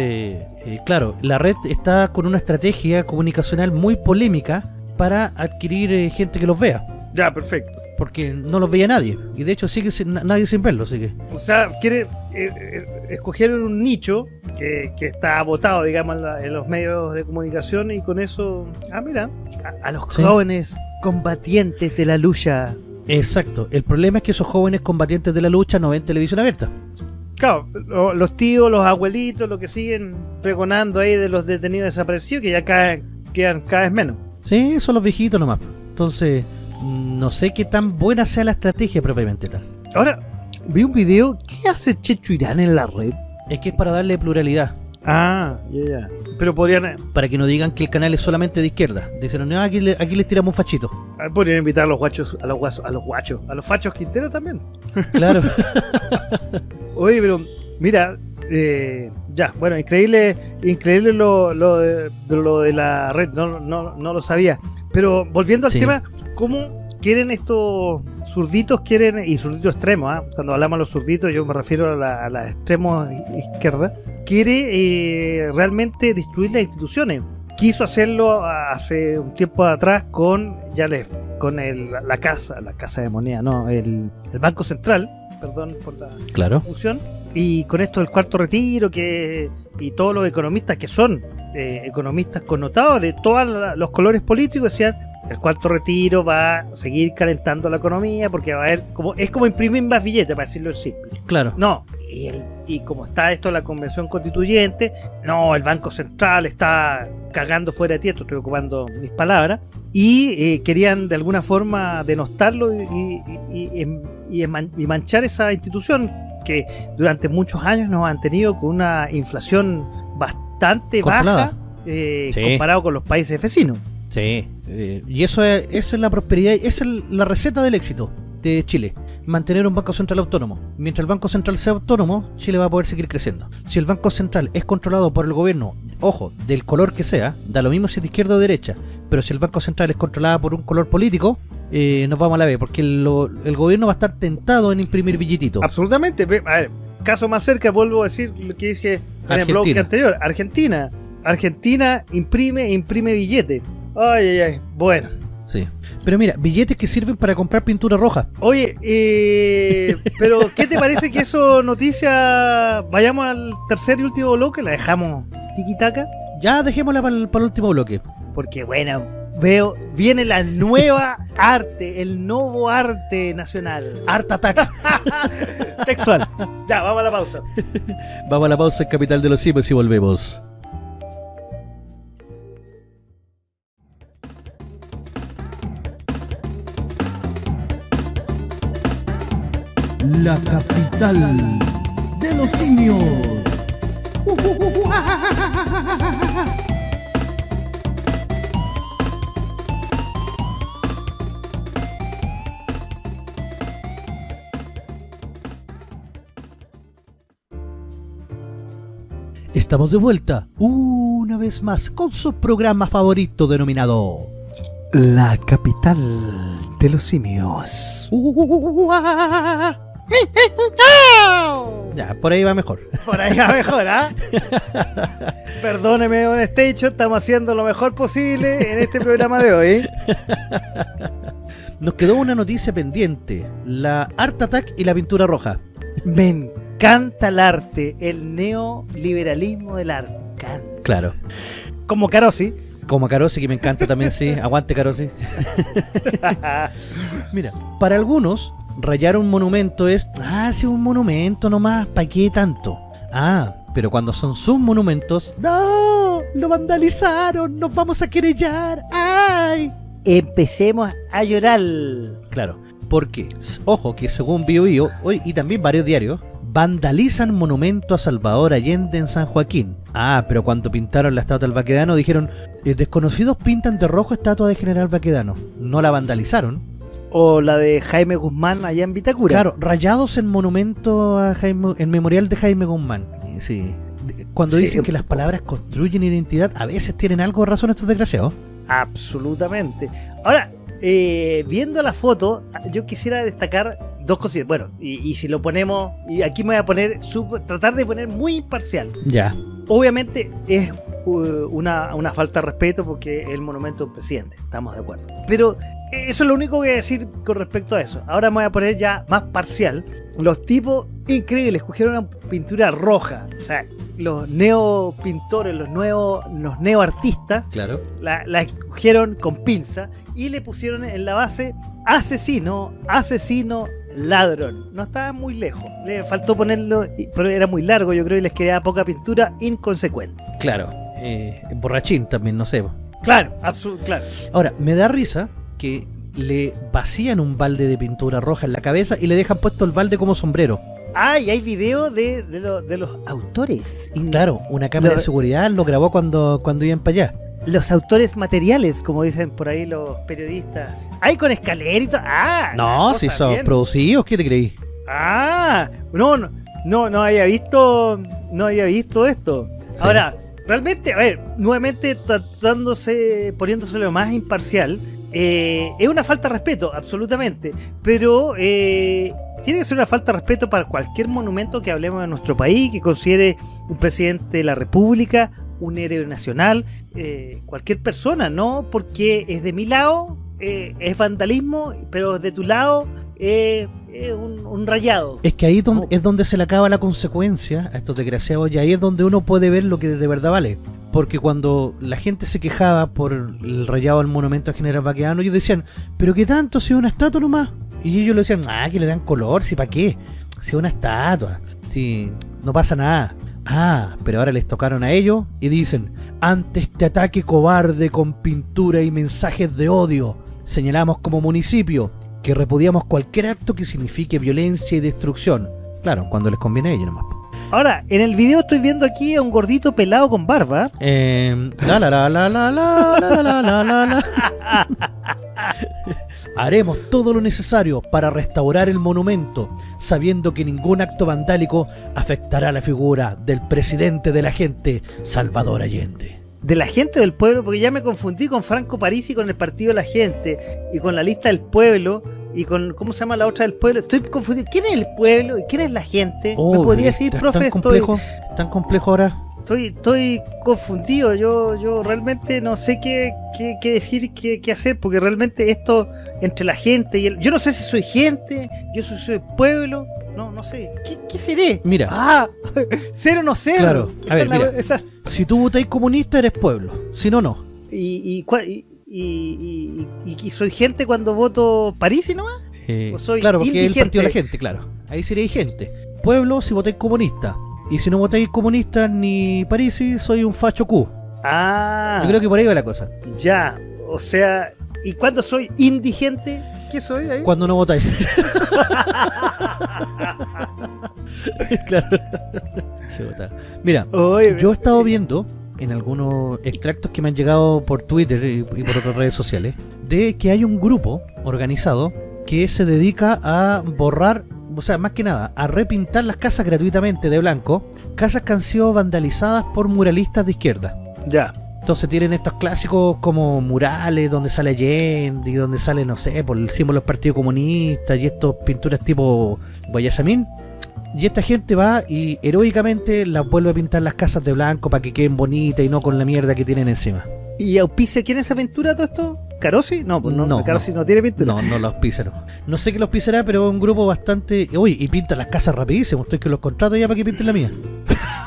eh, claro, la red está con una estrategia comunicacional muy polémica para adquirir eh, gente que los vea. Ya, perfecto. Porque no los veía nadie. Y de hecho sigue sin- na- nadie sin verlos. Así que, O sea, quiere, eh, eh, escogieron un nicho que, que está votado, digamos, en, la- en los medios de comunicación y con eso, ah, mira, a, a los Sí. jóvenes combatientes de la lucha. exacto. El problema es que esos jóvenes combatientes de la lucha no ven televisión abierta. Claro, lo- los tíos, los abuelitos, lo que siguen pregonando ahí de los detenidos desaparecidos, que ya cada- quedan cada vez menos. Sí, son los viejitos nomás. Entonces, no sé qué tan buena sea la estrategia propiamente tal. Ahora, vi un video, ¿qué hace Checho Irán en la red? Es que es para darle pluralidad. Ah, ya, ya. Pero podrían, Para que no digan que el canal es solamente de izquierda. Dijeron, no, aquí, le- aquí les tiramos un fachito. ah, podrían invitar a los guachos, a los guasos, a los guachos, a los fachos quinteros también. Claro. Oye, pero mira, eh, ya, bueno, increíble, increíble lo, de lo de la red, no, no, no lo sabía. Pero volviendo al Sí. tema, ¿cómo quieren estos zurditos, quieren, y zurditos extremos, ah? cuando hablamos de los zurditos yo me refiero a la, a la extremo izquierda, quiere eh, realmente destruir las instituciones. Quiso hacerlo hace un tiempo atrás con, ya les, con el, la casa, la casa de moneda, no, el, el Banco Central, perdón por la claro. confusión. Y con esto del cuarto retiro, que y todos los economistas que son eh, economistas connotados de todos los colores políticos decían el cuarto retiro va a seguir calentando la economía porque va a haber como es como imprimir más billetes para decirlo en simple. Claro. No, y, el- y como está esto de la convención constituyente, no, el Banco Central está cagando fuera de tierra, estoy ocupando mis palabras, y eh, querían de alguna forma denostarlo y, y- y manchar esa institución que durante muchos años nos han tenido con una inflación bastante Controlada. baja eh, Sí. comparado con los países vecinos. Sí. eh, y eso es, esa es la prosperidad, esa es la receta del éxito de Chile. Mantener un Banco Central autónomo. Mientras el Banco Central sea autónomo, Chile va a poder seguir creciendo. Si el Banco Central es controlado por el gobierno, ojo, del color que sea, da lo mismo si es de izquierda o derecha, pero si el Banco Central es controlado por un color político, eh, nos vamos a la B, porque lo- el gobierno va a estar tentado en imprimir billetitos. Absolutamente. A ver, caso más cerca, vuelvo a decir lo que dije en el blog anterior. Argentina. Argentina imprime, imprime billete. Ay, ay, ay. Bueno. Sí. Pero mira, billetes que sirven para comprar pintura roja. Oye, eh, pero ¿qué te parece que eso noticia? Vayamos al tercer y último bloque, la dejamos tiquitaca, Ya dejémosla para el, para el último bloque. porque bueno, veo, viene la nueva arte, el nuevo arte nacional. Art Attack. Textual. Ya, vamos a la pausa. Vamos a la pausa en Capital de los Simios y volvemos. La capital de los simios. Estamos de vuelta una vez más con su programa favorito denominado La capital de los simios. Ya, por ahí va mejor. Por ahí va mejor, ¿ah? Perdóneme, Don Station, estamos haciendo lo mejor posible en este programa de hoy. Nos quedó una noticia pendiente: la Art Attack y la pintura roja. Me encanta el arte, el neoliberalismo del arte. encanta. Claro. Como Carosi. Como Carosi, que me encanta también, sí. Aguante Carosi. Mira, para algunos, rayar un monumento es, ah, sí, un monumento nomás, ¿para qué tanto? Ah, pero cuando son sus monumentos, no, lo vandalizaron, nos vamos a querellar, ay. Empecemos a llorar. Claro, porque, ojo, que según Bio Bio, hoy y también varios diarios, vandalizan monumento a Salvador Allende en San Joaquín. Ah, pero cuando pintaron la estatua del Baquedano dijeron, "Eh, desconocidos pintan de rojo estatua de General Baquedano. No la vandalizaron. O la de Jaime Guzmán allá en Vitacura. Claro, rayados en monumento a Jaime, en memorial de Jaime Guzmán. Eh, Sí. Cuando Sí. dicen que las palabras construyen identidad, a veces tienen algo de razón estos desgraciados. Absolutamente. Ahora, eh, viendo la foto, yo quisiera destacar dos cositas. Bueno, y, y si lo ponemos, y aquí me voy a poner, sub- tratar de poner muy imparcial. Ya. Obviamente es uh, una, una falta de respeto porque es el monumento de un presidente, estamos de acuerdo. Pero eso es lo único que voy a decir con respecto a eso. Ahora me voy a poner ya más parcial. Los tipos increíbles cogieron una pintura roja. O sea, los neopintores, los nuevos, los neoartistas Claro. la, la escogieron con pinza y le pusieron en la base asesino, asesino, ladrón. No estaba muy lejos. Le faltó ponerlo, y- pero era muy largo, yo creo, y les quedaba poca pintura inconsecuente. Claro. Eh, borrachín también, no sé. Claro, claro. Ahora, me da risa que le vacían un balde de pintura roja en la cabeza y le dejan puesto el balde como sombrero. Ah, y hay video de, de, lo- de los autores. Y Claro, una cámara Lo- de seguridad lo grabó cuando, cuando iban para allá. Los autores materiales, como dicen por ahí los periodistas. Ay, con escalerita. Ah, No, si son bien. producidos, ¿qué te creí? Ah, no, no, no, no había visto, no había visto esto. Sí. Ahora, realmente, a ver, nuevamente tratándose, poniéndose lo más imparcial, eh, es una falta de respeto, absolutamente, pero eh, tiene que ser una falta de respeto para cualquier monumento que hablemos de nuestro país, que considere un presidente de la República, un héroe nacional, eh, cualquier persona, ¿no? Porque es de mi lado, eh, es vandalismo, pero de tu lado eh, es un, un rayado. Es que ahí es donde, No. es donde se le acaba la consecuencia a estos desgraciados y ahí es donde uno puede ver lo que de verdad vale. Porque cuando la gente se quejaba por el rayado al monumento a General Baqueano, ellos decían, pero qué tanto, si es una estatua nomás. Y ellos le decían, ah, que le dan color, si para qué, si es una estatua, si no pasa nada. Ah, pero ahora les tocaron a ellos y dicen, ante este ataque cobarde con pintura y mensajes de odio, señalamos como municipio que repudiamos cualquier acto que signifique violencia y destrucción. Claro, cuando les conviene a ellos nomás. Ahora, en el video estoy viendo aquí a un gordito pelado con barba. Eh, la la la la la la la la la la la. Haremos todo lo necesario para restaurar el monumento, sabiendo que ningún acto vandálico afectará la figura del presidente de la gente, Salvador Allende. De la gente del pueblo, porque ya me confundí con Franco Parisi, con el partido de la gente, y con la lista del pueblo, y con, ¿cómo se llama la otra del pueblo? Estoy confundido. ¿Quién es el pueblo y quién es la gente? ¿Me podría decir, es profe? tan Estoy, complejo, tan complejo ahora. Estoy, estoy confundido. Yo, yo realmente no sé qué, qué, qué decir, qué, qué hacer, porque realmente esto entre la gente y el. Yo no sé si soy gente, yo soy, soy pueblo, no, no sé. ¿Qué, qué seré? Mira. Ah, ser o no ser. Claro. A Esa ver, la- mira. esa- Si tú votáis comunista eres pueblo, si no, no. y, y, y, y- y- y soy gente cuando voto París nomás. Eh, O soy claro, porque es el partido de la gente, claro. Ahí sería gente. Pueblo si votáis comunista. Y si no votáis comunista ni Parisi, soy un facho Q. Ah, Yo creo que por ahí va la cosa. ya. O sea, ¿y cuando soy indigente? ¿Qué soy ahí? Cuando no votáis. claro. Mira, yo he estado viendo en algunos extractos que me han llegado por Twitter y, y por otras redes sociales de que hay un grupo organizado que se dedica a borrar, o sea, más que nada, a repintar las casas gratuitamente de blanco, casas que han sido vandalizadas por muralistas de izquierda. Ya. Entonces tienen estos clásicos como murales donde sale Allende y donde sale, no sé, por el símbolo del Partido Comunista y estos pinturas tipo Guayasamín. Y esta gente va y heroicamente las vuelve a pintar las casas de blanco para que queden bonitas y no con la mierda que tienen encima. ¿Y auspicia quién es esa pintura todo esto? Carosi? No, pues no, No, Carosi no. tiene pintura. No, no los píceros. No sé qué los pisará, pero es un grupo bastante. Uy, y pintan las casas rapidísimo. Estoy que los contrato ya para que pinten la mía.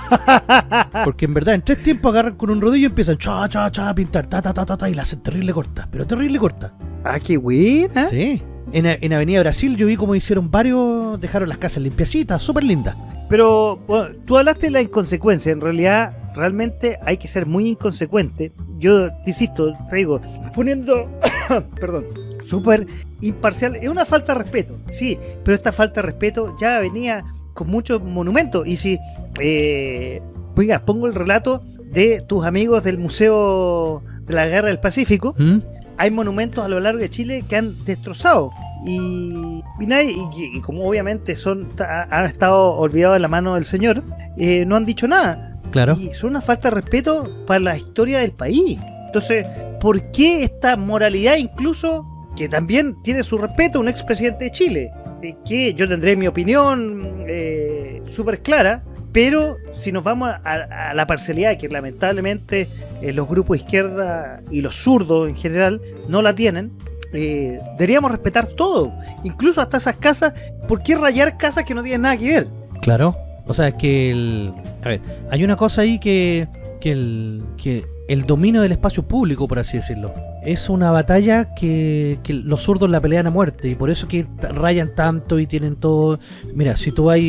Porque en verdad, en tres tiempos agarran con un rodillo y empiezan cha, cha, cha, a pintar, ta, ta, ta, ta, ta, y la hacen terrible corta. Pero terrible corta. Ah, qué buena. Sí. En, en Avenida Brasil yo vi como hicieron varios, dejaron las casas limpiecitas, súper lindas. Pero bueno, tú hablaste de la inconsecuencia. En realidad, realmente hay que ser muy inconsecuente. Yo te insisto, te digo, poniendo, perdón, súper imparcial. Es una falta de respeto, sí, pero esta falta de respeto ya venía con muchos monumentos. Y si, eh, oiga, pongo el relato de tus amigos del Museo de la Guerra del Pacífico, ¿Mm? hay monumentos a lo largo de Chile que han destrozado. Y, y, nadie- y- y como obviamente son han estado olvidados en la mano del Señor, eh, no han dicho nada. Claro. Y son una falta de respeto para la historia del país. Entonces, ¿por qué esta moralidad incluso, que también tiene su respeto, un expresidente de Chile? eh, que yo tendré mi opinión eh, súper clara, pero si nos vamos a, a la parcialidad que lamentablemente eh, los grupos de izquierda y los zurdos en general no la tienen, eh, deberíamos respetar todo, incluso hasta esas casas. ¿Por qué rayar casas que no tienen nada que ver? Claro. O sea, es que el. A ver, hay una cosa ahí que. que el. que el dominio del espacio público, por así decirlo. Es una batalla que, que los zurdos la pelean a muerte. Y por eso que rayan tanto y tienen todo. Mira, si tú vas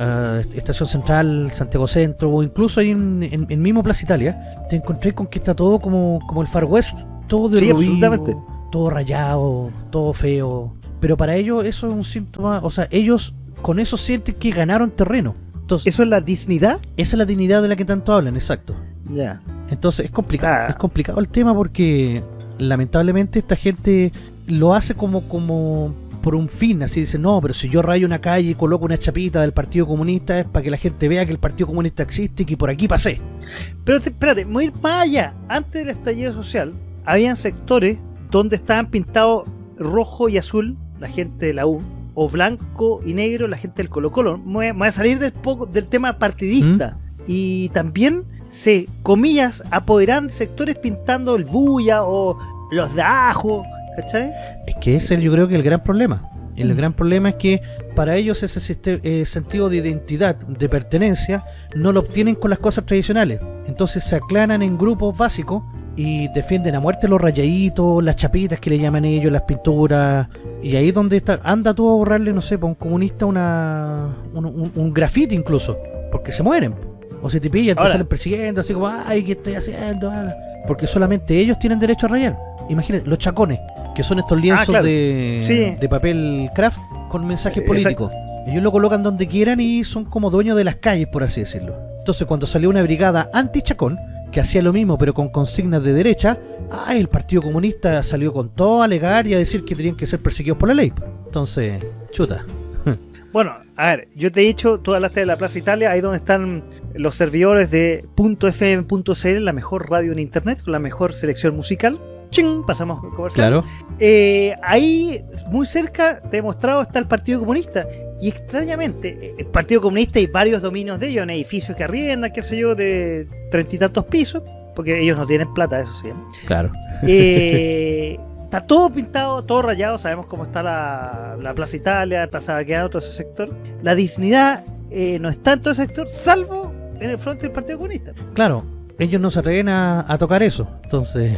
a Estación Central, Santiago Centro, o incluso ahí en, en, en mismo Plaza Italia, te encontré con que está todo como, como el Far West. Todo Sí, derruido, absolutamente. Todo rayado, todo feo. Pero para ellos eso es un síntoma. O sea, ellos con eso sienten que ganaron terreno. Entonces, ¿Eso es la dignidad? esa es la dignidad de la que tanto hablan, exacto. Ya. Entonces es complicado, Ah. es complicado el tema porque lamentablemente esta gente lo hace como como por un fin, así dice, no, pero si yo rayo una calle y coloco una chapita del Partido Comunista es para que la gente vea que el Partido Comunista existe y que por aquí pasé. Pero te- espérate, voy a ir más allá. Antes del estallido social, habían sectores donde estaban pintados rojo y azul la gente de la U, o blanco y negro la gente del Colo Colo. Me voy a, salir del, poco, del tema partidista. Y también se, comillas, apoderan de sectores pintando el bulla o los de ajo, ¿cachai? Es que ese yo creo que es el gran problema. El Mm. gran problema es que para ellos ese eh, sentido de identidad, de pertenencia, no lo obtienen con las cosas tradicionales. Entonces se aclanan en grupos básicos y defienden a muerte los rayaditos, las chapitas que le llaman ellos, las pinturas. Y ahí es donde está, anda tú a borrarle, no sé, para un comunista una, un, un, un grafiti incluso, porque se mueren. O se te pillan, te salen persiguiendo, así como, ay, ¿qué estoy haciendo? Ah, Porque solamente ellos tienen derecho a rayar. Imagínate, los chacones, que son estos lienzos claro. de, Sí. de papel craft con mensajes Eh, políticos. Ellos lo colocan donde quieran y son como dueños de las calles, por así decirlo. Entonces, cuando salió una brigada anti-chacón, que hacía lo mismo pero con consignas de derecha, ay, el Partido Comunista salió con todo a alegar y a decir que tenían que ser perseguidos por la ley. Entonces, chuta. Bueno, a ver, yo te he dicho, tú hablaste de la Plaza Italia, ahí donde están los servidores de .fm.cl, la mejor radio en internet, con la mejor selección musical. ¡Ching! Pasamos con comercial. Eh, ahí, muy cerca, te he mostrado, está el Partido Comunista. Y extrañamente, eh, el Partido Comunista y varios dominios de ellos, en edificios que arriendan, qué sé yo, de treinta y tantos pisos, porque ellos no tienen plata, eso sí. ¿eh? Claro. Eh, está todo pintado, todo rayado. Sabemos cómo está la, la Plaza Italia, Plaza Baqueano, todo ese sector. La dignidad eh, no está en todo ese sector, salvo en el frente del Partido Comunista. Claro, ellos no se atreven a, a tocar eso. Entonces,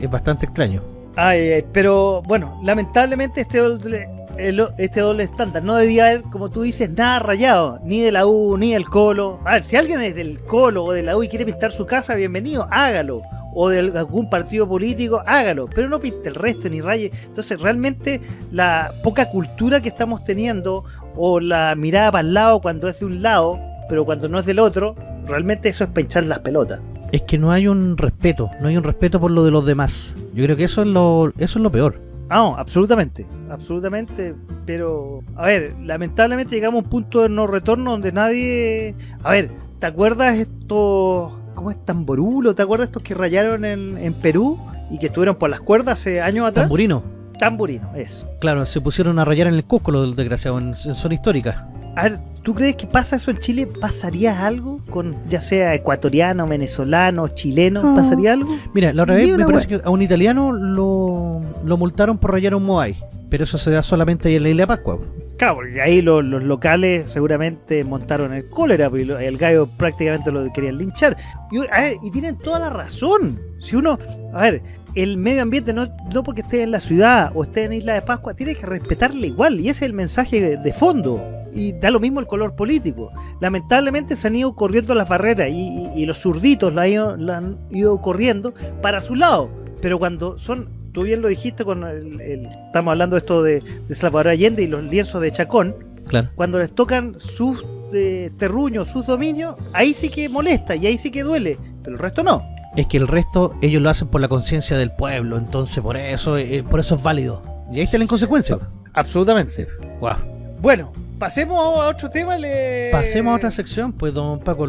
es bastante extraño. Ay, ay, pero bueno, lamentablemente este doble, el- este doble estándar no debería haber, como tú dices, nada rayado, ni de la U, ni del Colo. A ver, si alguien es del Colo o de la U y quiere pintar su casa, bienvenido, hágalo. O de algún partido político, hágalo. Pero no pinte el resto ni raye. Entonces, realmente, la poca cultura que estamos teniendo, o la mirada para el lado cuando es de un lado, pero cuando no es del otro, realmente eso es pinchar las pelotas. Es que no hay un respeto, no hay un respeto por lo de los demás. Yo creo que eso es lo, eso es lo peor. Ah, no, absolutamente, absolutamente, pero a ver, lamentablemente llegamos a un punto de no retorno donde nadie, a ver, ¿te acuerdas estos, cómo es Tamborulo? ¿Te acuerdas estos que rayaron en, en Perú y que estuvieron por las cuerdas hace años atrás? Tamburino. Tamburino, eso. Claro, se pusieron a rayar en el Cusco los desgraciados en, en zona histórica. A ver, ¿tú crees que pasa eso en Chile? ¿Pasaría algo con ya sea ecuatoriano, venezolano, chileno? No. ¿Pasaría algo? Mira, la otra vez me parece que a un italiano lo, lo multaron por rayar un Moai. Pero eso se da solamente ahí en la isla de Pascua. Claro, porque ahí lo- los locales seguramente montaron el cólera, porque lo- el gallo prácticamente lo querían linchar. Y, a ver, y tienen toda la razón. Si uno, a ver, el medio ambiente no, no porque esté en la ciudad o esté en Isla de Pascua, tiene que respetarle igual. Y ese es el mensaje de, de fondo. Y da lo mismo el color político. Lamentablemente se han ido corriendo las barreras y, y- y los zurditos la han, ido, la han ido corriendo para su lado. Pero cuando son, tú bien lo dijiste, con el, el- estamos hablando de esto de, de Salvador Allende y los lienzos de Chacón, Claro. cuando les tocan sus eh, terruños, sus dominios, ahí sí que molesta y ahí sí que duele, pero el resto no. Es que el resto ellos lo hacen por la conciencia del pueblo. Entonces por eso, eh, por eso es válido. Y ahí está la inconsecuencia. Absolutamente. Wow. Bueno, pasemos a otro tema. Le... Pasemos a otra sección, pues, don Paco.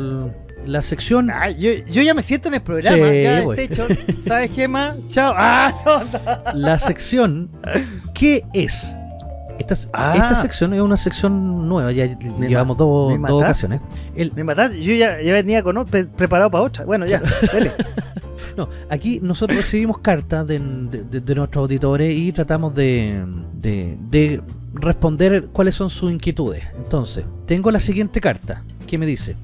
La sección. Ah, yo, yo ya me siento en el programa, Sí, ya güey. este hecho. ¿Sabes qué más? Chao. Ah, sonda. La sección. ¿Qué es? Esta, Ah. esta sección es una sección nueva. Ya llevamos dos, ocasiones. El, Me mataste. Yo ya, ya venía con pre- preparado para otra. Bueno, ya, dale. No, aquí nosotros recibimos cartas de, de- de- de nuestros auditores y tratamos de, de- de responder cuáles son sus inquietudes. Entonces, tengo la siguiente carta que me dice: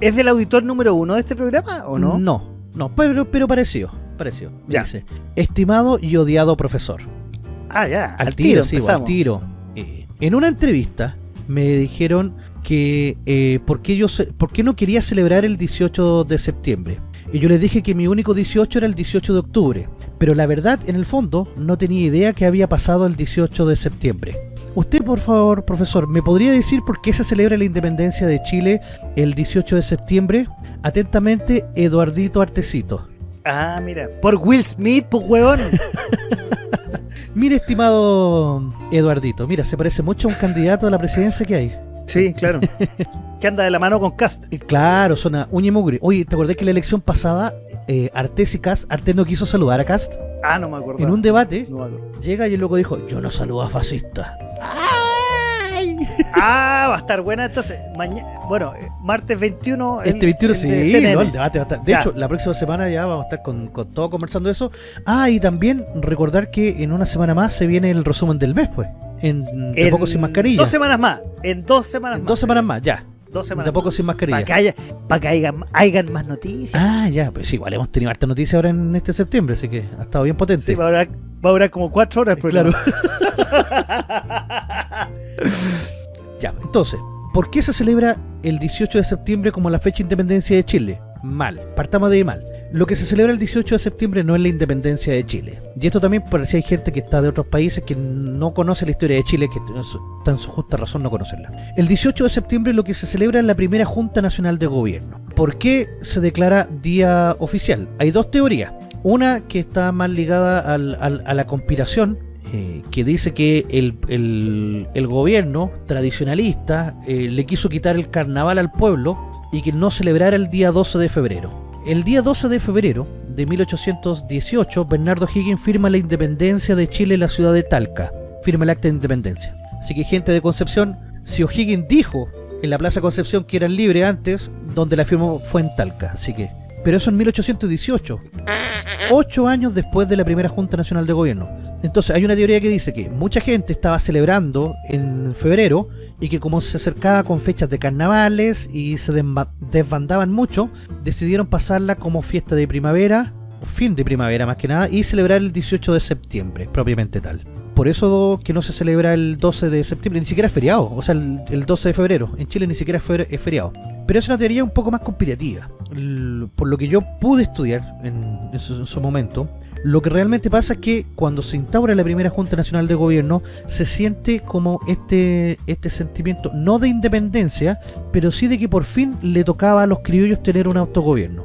¿Es del auditor número uno de este programa o no? No, no, pero, pero parecido. Parecido. Ya. Dice: Estimado y odiado profesor. Ah, ya. Al, tiro, sí, al tiro. Eh, en una entrevista me dijeron que eh, por, qué yo ce- por qué no quería celebrar el 18 de septiembre. Y yo les dije que mi único 18 era el 18 de octubre. Pero la verdad, en el fondo, no tenía idea que había pasado el 18 de septiembre. Usted, por favor, profesor, ¿me podría decir por qué se celebra la independencia de Chile el 18 de septiembre? Atentamente, Eduardito Artecito. Ah, mira. Por Will Smith, pues huevón. Mire, estimado Eduardito, mira, se parece mucho a un candidato a la presidencia que hay. Sí, claro. que anda de la mano con Cast. Eh, Claro, suena uña y mugre. Oye, ¿te acordás que en la elección pasada eh, Artés y Cast, Artés no quiso saludar a Cast? Ah, no me acuerdo. En un debate, No llega y el loco dijo, yo no saludo a fascista. ¡Ay! Ah, va a estar buena entonces. Mañana, bueno, eh, martes 21. el- Este 21 el de sí, no, el debate va a estar. De Ya. hecho, la próxima semana ya vamos a estar con, con todo conversando eso. Ah, y también recordar que en una semana más se viene el resumen del mes, pues. En De En Poco Sin Mascarilla. Dos semanas más. En dos semanas En más. dos semanas más, ya. Dos semanas De Poco Sin Mascarilla. Para que, haya, para que hayan, hayan más noticias. Ah, ya, pues igual hemos tenido harta noticia ahora en este septiembre, así que ha estado bien potente. Sí, durar, va a durar como cuatro horas el Claro. programa. Ya, entonces, ¿por qué se celebra el 18 de septiembre como la fecha de independencia de Chile? Mal, partamos de ahí mal. Lo que se celebra el 18 de septiembre no es la independencia de Chile. Y esto también por si hay gente que está de otros países que no conoce la historia de Chile, que en su justa razón no conocerla. El 18 de septiembre lo que se celebra es la primera Junta Nacional de Gobierno. ¿Por qué se declara día oficial? Hay dos teorías. Una que está más ligada al- a la conspiración, eh, que dice que el, gobierno tradicionalista eh, le quiso quitar el carnaval al pueblo y que no celebrara el día 12 de febrero. El día 12 de febrero de 1818, Bernardo Higgins firma la independencia de Chile en la ciudad de Talca. Firma el acta de independencia. Así que gente de Concepción, si O'Higgins dijo en la Plaza Concepción que eran libres antes, donde la firma fue en Talca. Así que... Pero eso en 1818 ocho años después de la primera Junta Nacional de Gobierno. Entonces hay una teoría que dice que mucha gente estaba celebrando en febrero y que como se acercaba con fechas de carnavales y se desba- desbandaban mucho, decidieron pasarla como fiesta de primavera, fin de primavera más que nada, y celebrar el 18 de septiembre, propiamente tal. Por eso que no se celebra el 12 de septiembre, ni siquiera es feriado, o sea, el, el 12 de febrero. En Chile ni siquiera es fe- es feriado. Pero es una teoría un poco más conspirativa. Por lo que yo pude estudiar en su, en su momento, lo que realmente pasa es que cuando se instaura la primera Junta Nacional de Gobierno, se siente como este, este sentimiento, no de independencia, pero sí de que por fin le tocaba a los criollos tener un autogobierno.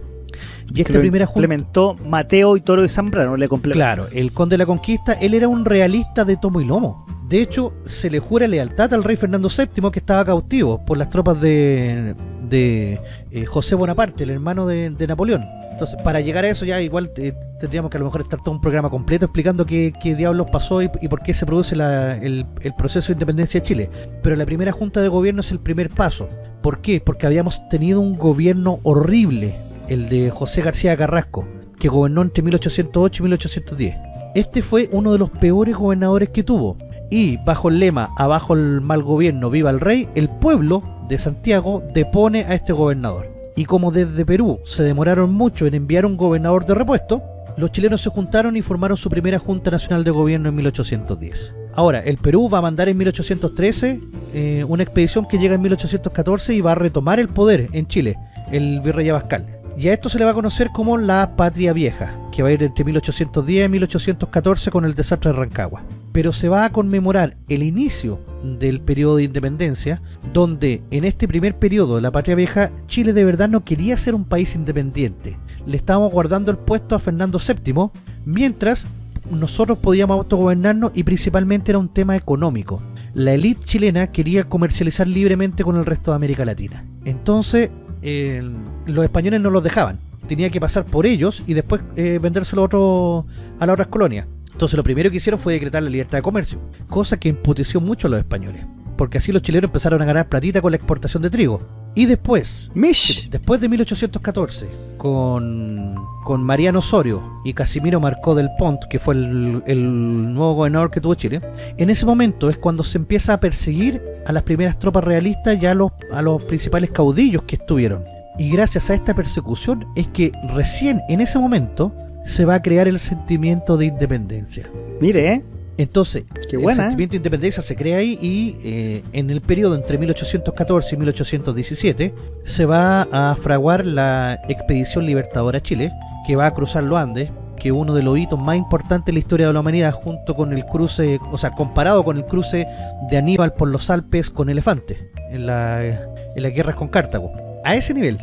Y esta primera Junta... implementó Mateo y Toro de Zambrano. Le complementó. Claro, el conde de la conquista, él era un realista de tomo y lomo. De hecho, se le jura lealtad al rey Fernando VII que estaba cautivo por las tropas de, de eh, José Bonaparte, el hermano de, de Napoleón. Entonces, para llegar a eso ya igual eh, tendríamos que a lo mejor estar todo un programa completo explicando qué, qué diablos pasó y, y por qué se produce la- el, el proceso de independencia de Chile. Pero la primera junta de gobierno es el primer paso. ¿Por qué? Porque habíamos tenido un gobierno horrible, el de José García Carrasco, que gobernó entre 1808 y 1810. Este fue uno de los peores gobernadores que tuvo. Y bajo el lema Abajo el mal gobierno, viva el rey, el pueblo de Santiago depone a este gobernador. Y como desde Perú se demoraron mucho en enviar un gobernador de repuesto, los chilenos se juntaron y formaron su primera Junta Nacional de Gobierno en 1810. Ahora, el Perú va a mandar en 1813 eh, una expedición que llega en 1814 y va a retomar el poder en Chile, el virrey Abascal. Y a esto se le va a conocer como la Patria Vieja, que va a ir entre 1810 y 1814 con el desastre de Rancagua. Pero se va a conmemorar el inicio del periodo de independencia, donde en este primer periodo de la Patria Vieja, Chile de verdad no quería ser un país independiente. Le estábamos guardando el puesto a Fernando VII, mientras nosotros podíamos autogobernarnos y principalmente era un tema económico. La élite chilena quería comercializar libremente con el resto de América Latina. Entonces, eh, los españoles no los dejaban. Tenía que pasar por ellos y después eh, vendérselo a, otro- a las otras colonias. Entonces lo primero que hicieron fue decretar la libertad de comercio, cosa que emputeció mucho a los españoles, porque así los chilenos empezaron a ganar platita con la exportación de trigo. Y después, Mish. Después de 1814, con, con Mariano Osorio y Casimiro Marcó del Pont, que fue el, el nuevo gobernador que tuvo Chile, en ese momento es cuando se empieza a perseguir a las primeras tropas realistas y a los, a los principales caudillos que estuvieron. Y gracias a esta persecución es que recién en ese momento se va a crear el sentimiento de independencia. Mire, ¿eh? Entonces, Qué el buena, ¿eh? sentimiento de independencia se crea ahí y eh, en el periodo entre 1814 y 1817 se va a fraguar la Expedición Libertadora a Chile, que va a cruzar los Andes, que es uno de los hitos más importantes en la historia de la humanidad, junto con el cruce, o sea, comparado con el cruce de Aníbal por los Alpes con elefantes en, la, en las guerras con Cartago. A ese nivel.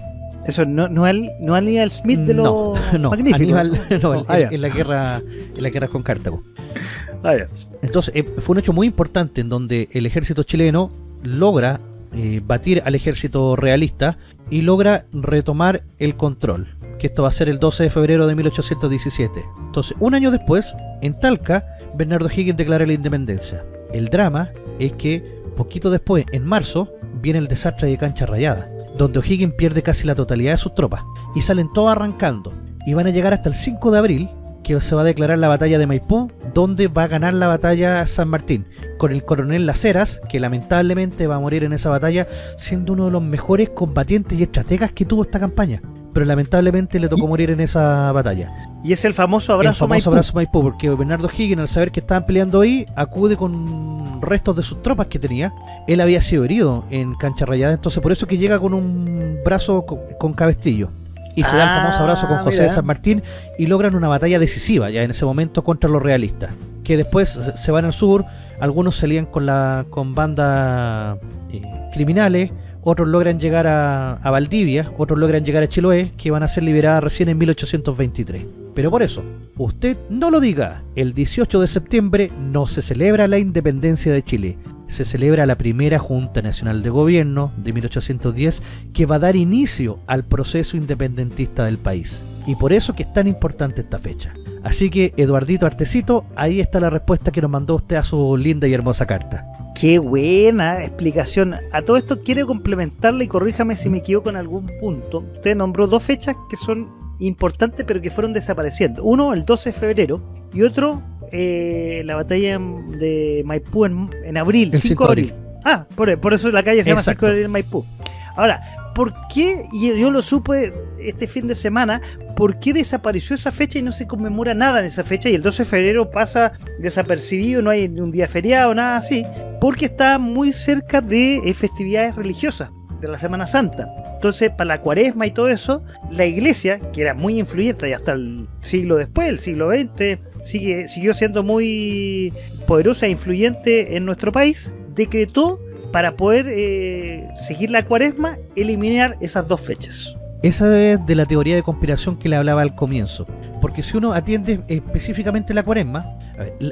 Eso no, no, al, no Aníbal Smith de no, los no, magníficos. Aníbal, no, en, Ah, ya. en la guerra, en la guerra con Cartago. Ah. Entonces, eh, fue un hecho muy importante en donde el ejército chileno logra eh, batir al ejército realista y logra retomar el control, que esto va a ser el 12 de febrero de 1817. Entonces, un año después, en Talca, Bernardo Higgins declara la independencia. El drama es que, poquito después, en marzo, viene el desastre de Cancha Rayada, donde O'Higgins pierde casi la totalidad de sus tropas, y salen todos arrancando, y van a llegar hasta el 5 de abril, que se va a declarar la batalla de Maipú, donde va a ganar la batalla San Martín, con el coronel Las Heras, que lamentablemente va a morir en esa batalla, siendo uno de los mejores combatientes y estrategas que tuvo esta campaña. Pero lamentablemente le tocó morir en esa batalla. Y es el famoso abrazo el famoso Maipú. abrazo Maipú, porque Bernardo Higgins, al saber que estaban peleando ahí, acude con restos de sus tropas que tenía. Él había sido herido en cancha rayada, entonces por eso que llega con un brazo con, con cabestrillo. Y se da el Ah, famoso abrazo con José de. San Martín y logran una batalla decisiva ya en ese momento contra los realistas. Que después se van al sur, algunos se lían con la con bandas eh, criminales, otros logran llegar a, a Valdivia, otros logran llegar a Chiloé, que van a ser liberadas recién en 1823. Pero por eso, usted no lo diga, el 18 de septiembre no se celebra la independencia de Chile, se celebra la primera Junta Nacional de Gobierno de 1810 que va a dar inicio al proceso independentista del país. Y por eso que es tan importante esta fecha. Así que, Eduardito Artecito, ahí está la respuesta que nos mandó usted a su linda y hermosa carta. Qué buena explicación. A todo esto quiero complementarle y corríjame si me equivoco en algún punto. Usted nombró dos fechas que son importantes pero que fueron desapareciendo. Uno, el 12 de febrero y otro, eh, la batalla de Maipú en, en abril, El 5 de abril. Ah, por, por eso la calle se llama Exacto. 5 de abril en Maipú. Ahora, ¿por qué, y yo lo supe este fin de semana, por qué desapareció esa fecha y no se conmemora nada en esa fecha y el 12 de febrero pasa desapercibido, no hay ni un día feriado, nada así? Porque está muy cerca de eh, festividades religiosas, de la Semana Santa. Entonces, para la cuaresma y todo eso, la iglesia, que era muy influyente y hasta el siglo después, el siglo XX, sigue, siguió siendo muy poderosa e influyente en nuestro país, decretó para poder eh, seguir la cuaresma, eliminar esas dos fechas. Esa es de la teoría de conspiración que le hablaba al comienzo. Porque si uno atiende específicamente la cuaresma,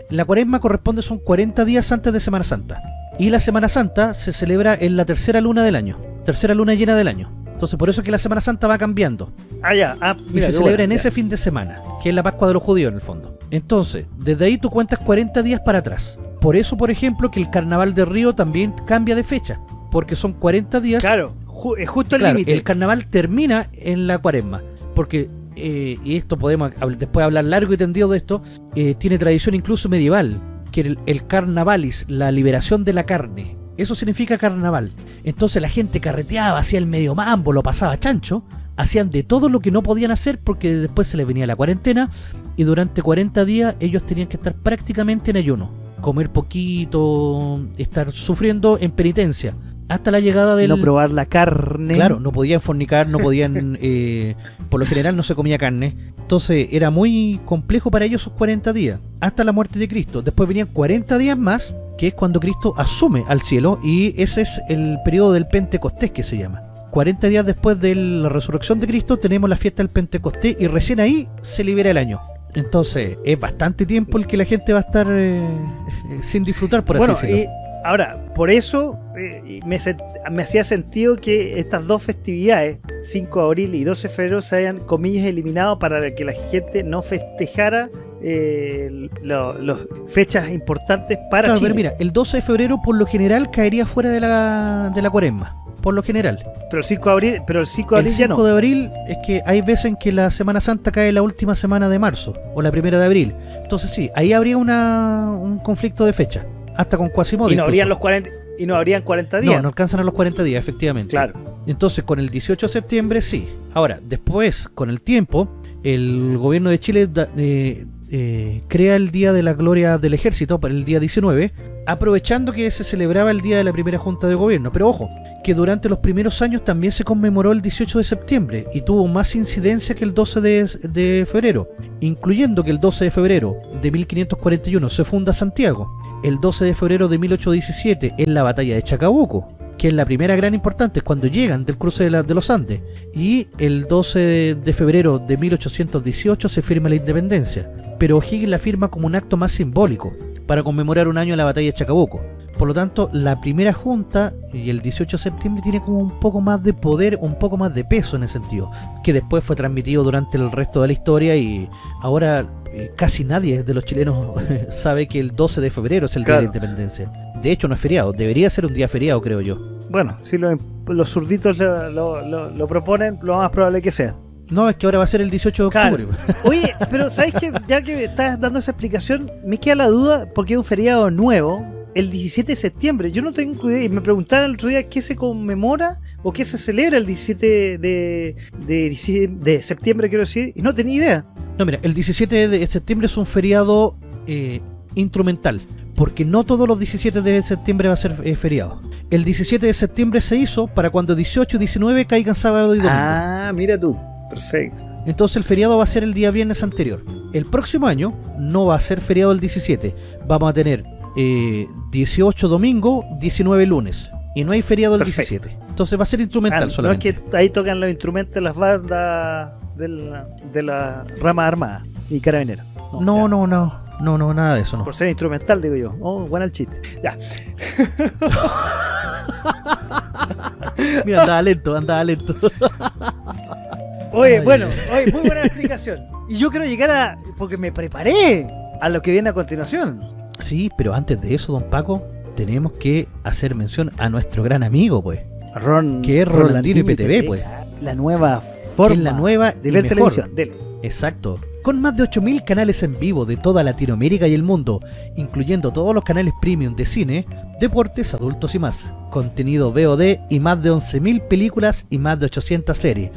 la cuaresma corresponde son 40 días antes de Semana Santa. Y la Semana Santa se celebra en la tercera luna del año, tercera luna llena del año. Entonces por eso es que la Semana Santa va cambiando. Ah, ya. Ah, Y mira, se qué celebra en ese fin de semana, que es la Pascua de los judíos en el fondo. Entonces, desde ahí tú cuentas 40 días para atrás. Por eso, por ejemplo, que el Carnaval de Río también cambia de fecha, porque son 40 días. Claro, ju- es justo el Claro, límite. el carnaval termina en la cuaresma, porque, eh, y esto podemos después hablar largo y tendido de esto, eh, tiene tradición incluso medieval, que el, el carnavalis, la liberación de la carne, eso significa carnaval. Entonces la gente carreteaba, hacía el medio mambo, lo pasaba chancho, hacían de todo lo que no podían hacer porque después se les venía la cuarentena y durante 40 días ellos tenían que estar prácticamente en ayuno, comer poquito, estar sufriendo en penitencia. Hasta la llegada del, No probar la carne. Claro, no podían fornicar, no podían, eh, por lo general no se comía carne. Entonces era muy complejo para ellos esos 40 días, hasta la muerte de Cristo. Después venían 40 días más, que es cuando Cristo asume al cielo, y ese es el periodo del Pentecostés que se llama. 40 días después de la resurrección de Cristo tenemos la fiesta del Pentecostés y recién ahí se libera el año. Entonces es bastante tiempo el que la gente va a estar eh, sin disfrutar, por bueno, así decirlo. y ahora, por eso eh, me hacía sentido que estas dos festividades, 5 de abril y 12 de febrero, se hayan, comillas, eliminado para que la gente no festejara eh, las fechas importantes para Claro, Chile. pero mira, el 12 de febrero por lo general caería fuera de la, de la cuaresma. Por lo general. Pero el 5 de abril, pero el 5 de El abril ya 5 no. de abril es que hay veces en que la Semana Santa cae la última semana de marzo o la primera de abril. Entonces sí, ahí habría una, un conflicto de fecha. Hasta con Quasimodo. Y no habrían los 40 y no habrían 40 días. No, no alcanzan a los 40 días, efectivamente. Claro. Entonces, con el 18 de septiembre sí. Ahora, después, con el tiempo, el gobierno de Chile da- eh, eh, crea el Día de la Gloria del Ejército para el día 19, aprovechando que se celebraba el día de la primera Junta de Gobierno. Pero ojo, que durante los primeros años también se conmemoró el 18 de septiembre y tuvo más incidencia que el 12 de, de febrero, incluyendo que el 12 de febrero de 1541 se funda Santiago, el 12 de febrero de 1817 es la batalla de Chacabuco, que es la primera gran importante, es cuando llegan del cruce de, la- de los Andes, y el 12 de, de febrero de 1818 se firma la independencia, pero O'Higgins la firma como un acto más simbólico, para conmemorar un año de la batalla de Chacabuco. Por lo tanto, la primera junta y el 18 de septiembre tiene como un poco más de poder, un poco más de peso en ese sentido, que después fue transmitido durante el resto de la historia y ahora eh, casi nadie de los chilenos sabe que el 12 de febrero es el día de la independencia. De hecho, no es feriado, debería ser un día feriado, creo yo. Bueno, si lo- los zurditos lo, lo- proponen, lo más probable que sea. No, es que ahora va a ser el 18 de Claro. octubre. Oye, pero ¿sabes qué? Ya que me estás dando esa explicación, me queda la duda porque es un feriado nuevo, el 17 de septiembre. Yo no tengo idea. Y me preguntaron el otro día qué se conmemora o qué se celebra el 17 de, de septiembre, quiero decir, y no tenía idea. No, mira, el 17 de septiembre es un feriado eh, instrumental, porque no todos los 17 de septiembre va a ser eh, feriado. El 17 de septiembre se hizo para cuando 18 y 19 caigan sábado y domingo. Ah, mira tú. Perfecto. Entonces el feriado va a ser el día viernes anterior. El próximo año no va a ser feriado el 17. Vamos a tener eh, 18 domingo, 19 lunes. Y no hay feriado el Perfecto. 17. Entonces va a ser instrumental Ah, no es solamente. que ahí tocan los instrumentos las bandas de la, de la rama armada y carabineros. No, no, no, no, no, nada de eso, no. Por ser instrumental, digo yo. Oh, bueno el chiste. Ya. Mira, andaba lento, andaba lento. Oye, Ay, bueno, oye, muy buena explicación. Y yo quiero llegar a. Porque me preparé a lo que viene a continuación. Sí, pero antes de eso, don Paco, tenemos que hacer mención a nuestro gran amigo, pues. Ron, Que es Rolandino IPTV, pues. La nueva forma es la nueva de ver mejor. televisión. Dele. Exacto. Con más de 8.000 canales en vivo de toda Latinoamérica y el mundo, incluyendo todos los canales premium de cine, deportes, adultos y más. Contenido VOD y más de 11.000 películas y más de 800 series.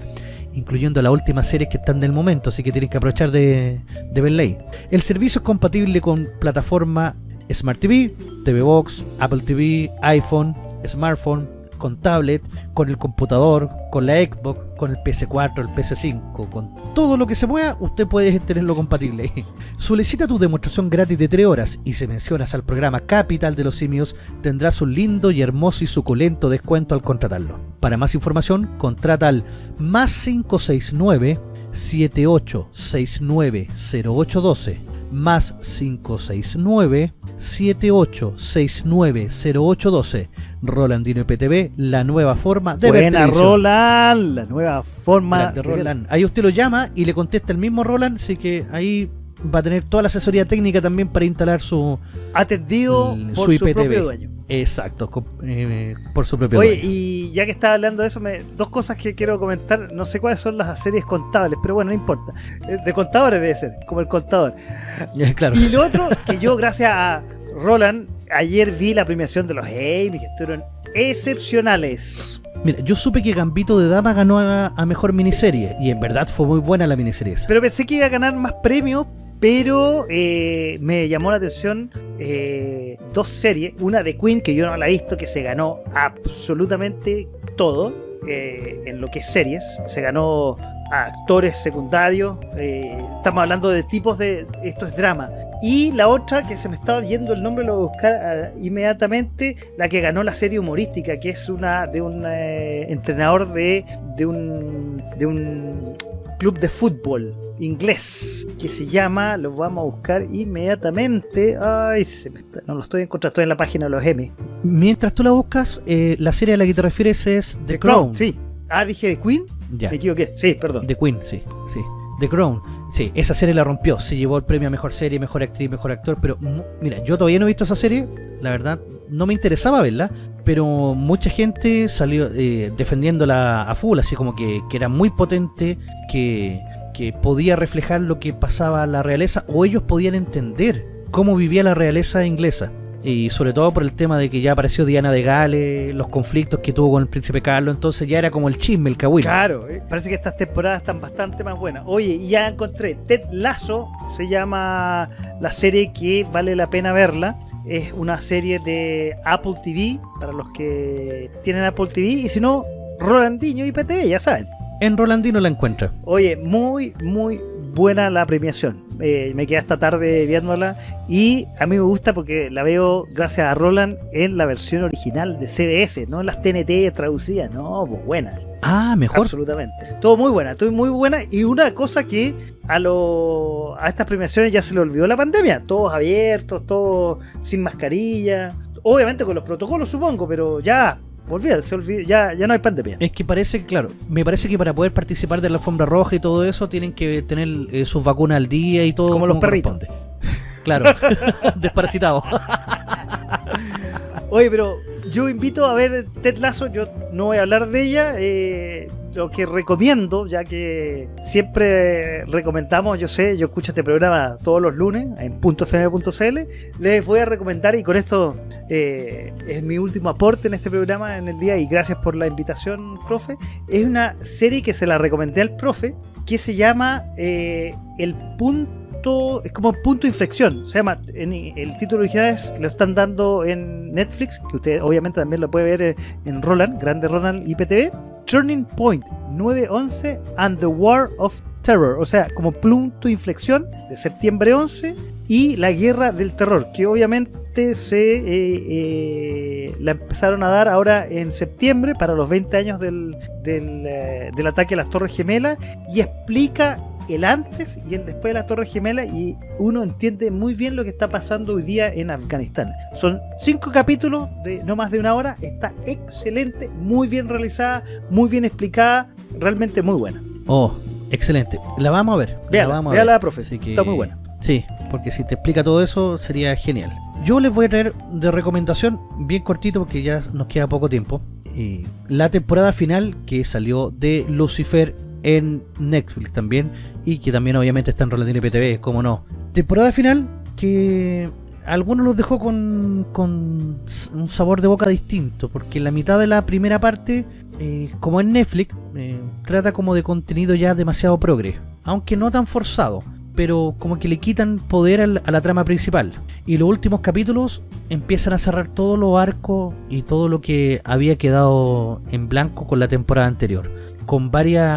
Incluyendo las últimas series que están del momento, así que tienen que aprovechar de, de verla ahí. El servicio es compatible con plataforma Smart TV, TV Box, Apple TV, iPhone, smartphone, con tablet, con el computador, con la Xbox, con el PS4, el PS5, con todo lo que se pueda, usted puede tenerlo compatible. Solicita tu demostración gratis de 3 horas y si mencionas al programa Capital de los Simios, tendrás un lindo y hermoso y suculento descuento al contratarlo. Para más información, contrata al más 569 7869 0812 más 569 78690812. Rolandino IPTV, la nueva forma de ver Buena televisión. Roland, la nueva forma Grande Roland. Ahí usted lo llama y le contesta el mismo Roland, así que ahí va a tener toda la asesoría técnica también para instalar su, atendido el- por su su, propio dueño. exacto, eh, por su propio Oye, dueño. y ya que estaba hablando de eso, me, dos cosas que quiero comentar. No sé cuáles son las series contables, pero bueno, no importa. Eh, De contadores debe ser, como el contador. claro. Y lo otro, que yo, gracias a Roland, ayer vi la premiación de los Emmy, que estuvieron excepcionales. Mira, yo supe que Gambito de Dama ganó a, a mejor miniserie y en verdad fue muy buena la miniserie esa. Pero pensé que iba a ganar más premios, pero eh, me llamó la atención eh, dos series. Una de Queen, que yo no la he visto, que se ganó absolutamente todo eh, en lo que es series. Se ganó a actores secundarios. eh, estamos hablando de tipos de... Esto es drama. Y la otra, que se me estaba yendo el nombre, lo voy a buscar ah, inmediatamente, la que ganó la serie humorística, que es una de un eh, entrenador de, de un de un club de fútbol inglés que se llama, lo vamos a buscar inmediatamente. Ay, se me está- no lo estoy encontrando, estoy en la página de los M. Mientras tú la buscas, eh, la serie a la que te refieres es The, Crown. sí. Ah, dije de Queen. Ya. Me equivoqué. Sí, perdón. The Queen, sí, sí. The Crown. Sí, esa serie la rompió. Se llevó el premio a mejor serie, mejor actriz, mejor actor. Pero mira, yo todavía no he visto esa serie. La verdad, no me interesaba verla. Pero mucha gente salió eh, defendiéndola a full, así como que, que era muy potente, que, que podía reflejar lo que pasaba a la realeza, o ellos podían entender cómo vivía la realeza inglesa. Y sobre todo por el tema de que ya apareció Diana de Gales, los conflictos que tuvo con el príncipe Carlos, entonces ya era como el chisme, el cagüín. Claro, eh, parece que estas temporadas están bastante más buenas. Oye, y ya encontré Ted Lasso, se llama la serie que vale la pena verla. Es una serie de Apple TV, para los que tienen Apple TV, y si no, Rolandinho y PTV, ya saben. En Rolandino la encuentra. Oye, muy, muy buena la premiación. Eh, me quedé hasta tarde viéndola y a mí me gusta porque la veo gracias a Roland en la versión original de CBS, no en las TNT traducidas, no, pues buena. Ah, mejor. Absolutamente. Todo muy buena, todo muy buena. Y una cosa que a lo, a estas premiaciones ya se le olvidó la pandemia. Todos abiertos, todos sin mascarilla. Obviamente con los protocolos, supongo, pero ya, olvídate, ya, ya no hay pandemia. Es que parece que, claro, me parece que para poder participar de la alfombra roja y todo eso tienen que tener eh, sus vacunas al día y todo. Como los perritos. Claro, desparasitado. Oye, pero yo invito a ver Ted Lasso, yo no voy a hablar de ella, eh, lo que recomiendo, ya que siempre recomendamos, yo sé, yo escucho este programa todos los lunes en .fm.cl, les voy a recomendar y con esto eh, es mi último aporte en este programa en el día y gracias por la invitación, profe, es una serie que se la recomendé al profe que se llama eh, El Punto es como punto de inflexión. Se llama, el título original es, lo están dando en Netflix, que usted obviamente también lo puede ver eh, en Roland, Grande Roland IPTV. Turning Point 911 and the War of Terror, o sea, como punto de inflexión de septiembre 11 y la guerra del terror, que obviamente se eh, eh, la empezaron a dar ahora en septiembre para los 20 años del, del ataque a las Torres Gemelas y explica el antes y el después de las Torres Gemelas y uno entiende muy bien lo que está pasando hoy día en Afganistán. Son cinco capítulos de no más de una hora, está excelente, muy bien realizada, muy bien explicada, realmente muy buena. Oh, excelente. La vamos a ver. la Véala, vamos a ver. profe, Así que- está muy buena. Sí, porque si te explica todo eso sería genial. Yo les voy a traer de recomendación, bien cortito porque ya nos queda poco tiempo, eh, la temporada final que salió de Lucifer en Netflix también y que también obviamente está en Rolandino PTV, como no. Temporada final que a algunos los dejó con, con un sabor de boca distinto, porque la mitad de la primera parte, eh, como en Netflix, eh, trata como de contenido ya demasiado progre, aunque no tan forzado pero como que le quitan poder al- a la trama principal. Y los últimos capítulos empiezan a cerrar todos los arcos y todo lo que había quedado en blanco con la temporada anterior. Con varios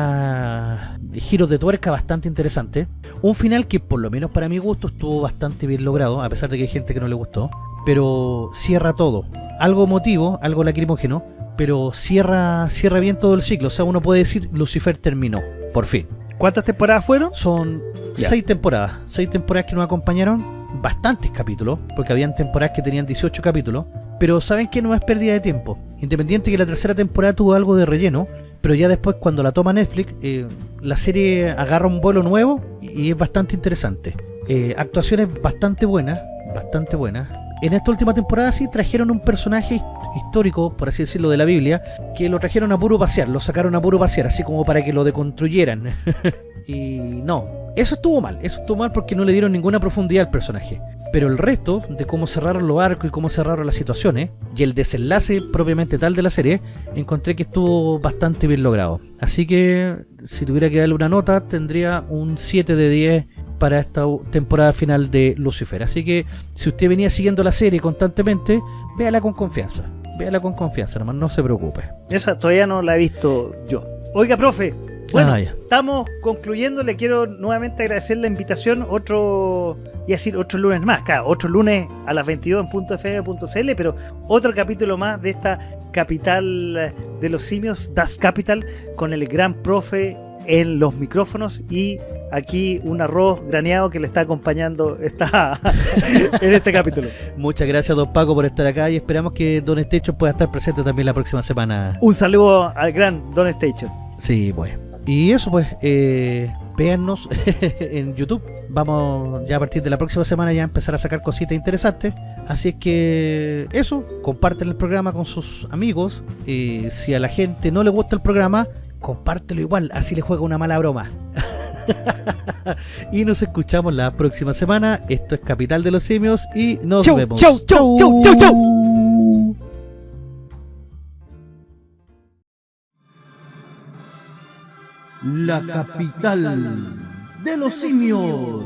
giros de tuerca bastante interesantes. Un final que por lo menos para mi gusto estuvo bastante bien logrado, a pesar de que hay gente que no le gustó. Pero cierra todo. Algo emotivo, algo lacrimógeno, pero cierra, cierra bien todo el ciclo. O sea, uno puede decir Lucifer terminó, por fin. ¿Cuántas temporadas fueron? Son seis temporadas. Seis temporadas que nos acompañaron. bastantes capítulos, porque habían temporadas que tenían 18 capítulos, pero saben que no es pérdida de tiempo. Independiente que la tercera temporada tuvo algo de relleno, pero ya después cuando la toma Netflix, eh, la serie agarra un vuelo nuevo y es bastante interesante. Eh, actuaciones bastante buenas, bastante buenas. En esta última temporada sí trajeron un personaje histórico, por así decirlo, de la Biblia, que lo trajeron a puro pasear, lo sacaron a puro pasear, así como para que lo deconstruyeran. y no, eso estuvo mal, eso estuvo mal porque no le dieron ninguna profundidad al personaje. Pero el resto de cómo cerraron los arcos y cómo cerraron las situaciones y el desenlace propiamente tal de la serie, encontré que estuvo bastante bien logrado. Así que si tuviera que darle una nota, tendría un 7 de 10 para esta temporada final de Lucifer. Así que si usted venía siguiendo la serie constantemente, véala con confianza. Véala con confianza, nomás no se preocupe. Esa todavía no la he visto yo. Oiga, profe, bueno, ah, estamos concluyendo. Le quiero nuevamente agradecer la invitación. Otro, y decir, otro lunes más. Claro, otro lunes a las 22 en punto .fm.cl, pero otro capítulo más de esta capital de los simios, Das Capital, con el gran profe en los micrófonos y aquí un arroz graneado que le está acompañando está en este capítulo. Muchas gracias, don Paco, por estar acá y esperamos que Don Station pueda estar presente también la próxima semana. Un saludo al gran Don Station. Sí, pues. Y eso, pues, eh, véannos en YouTube. Vamos ya a partir de la próxima semana ya a empezar a sacar cositas interesantes. Así es que eso, comparten el programa con sus amigos. y si a la gente no le gusta el programa, compártelo igual, así le juega una mala broma. y nos escuchamos la próxima semana. Esto es Capital de los Simios y nos vemos. Chau, chau, chau, chau, chau. La capital de los simios.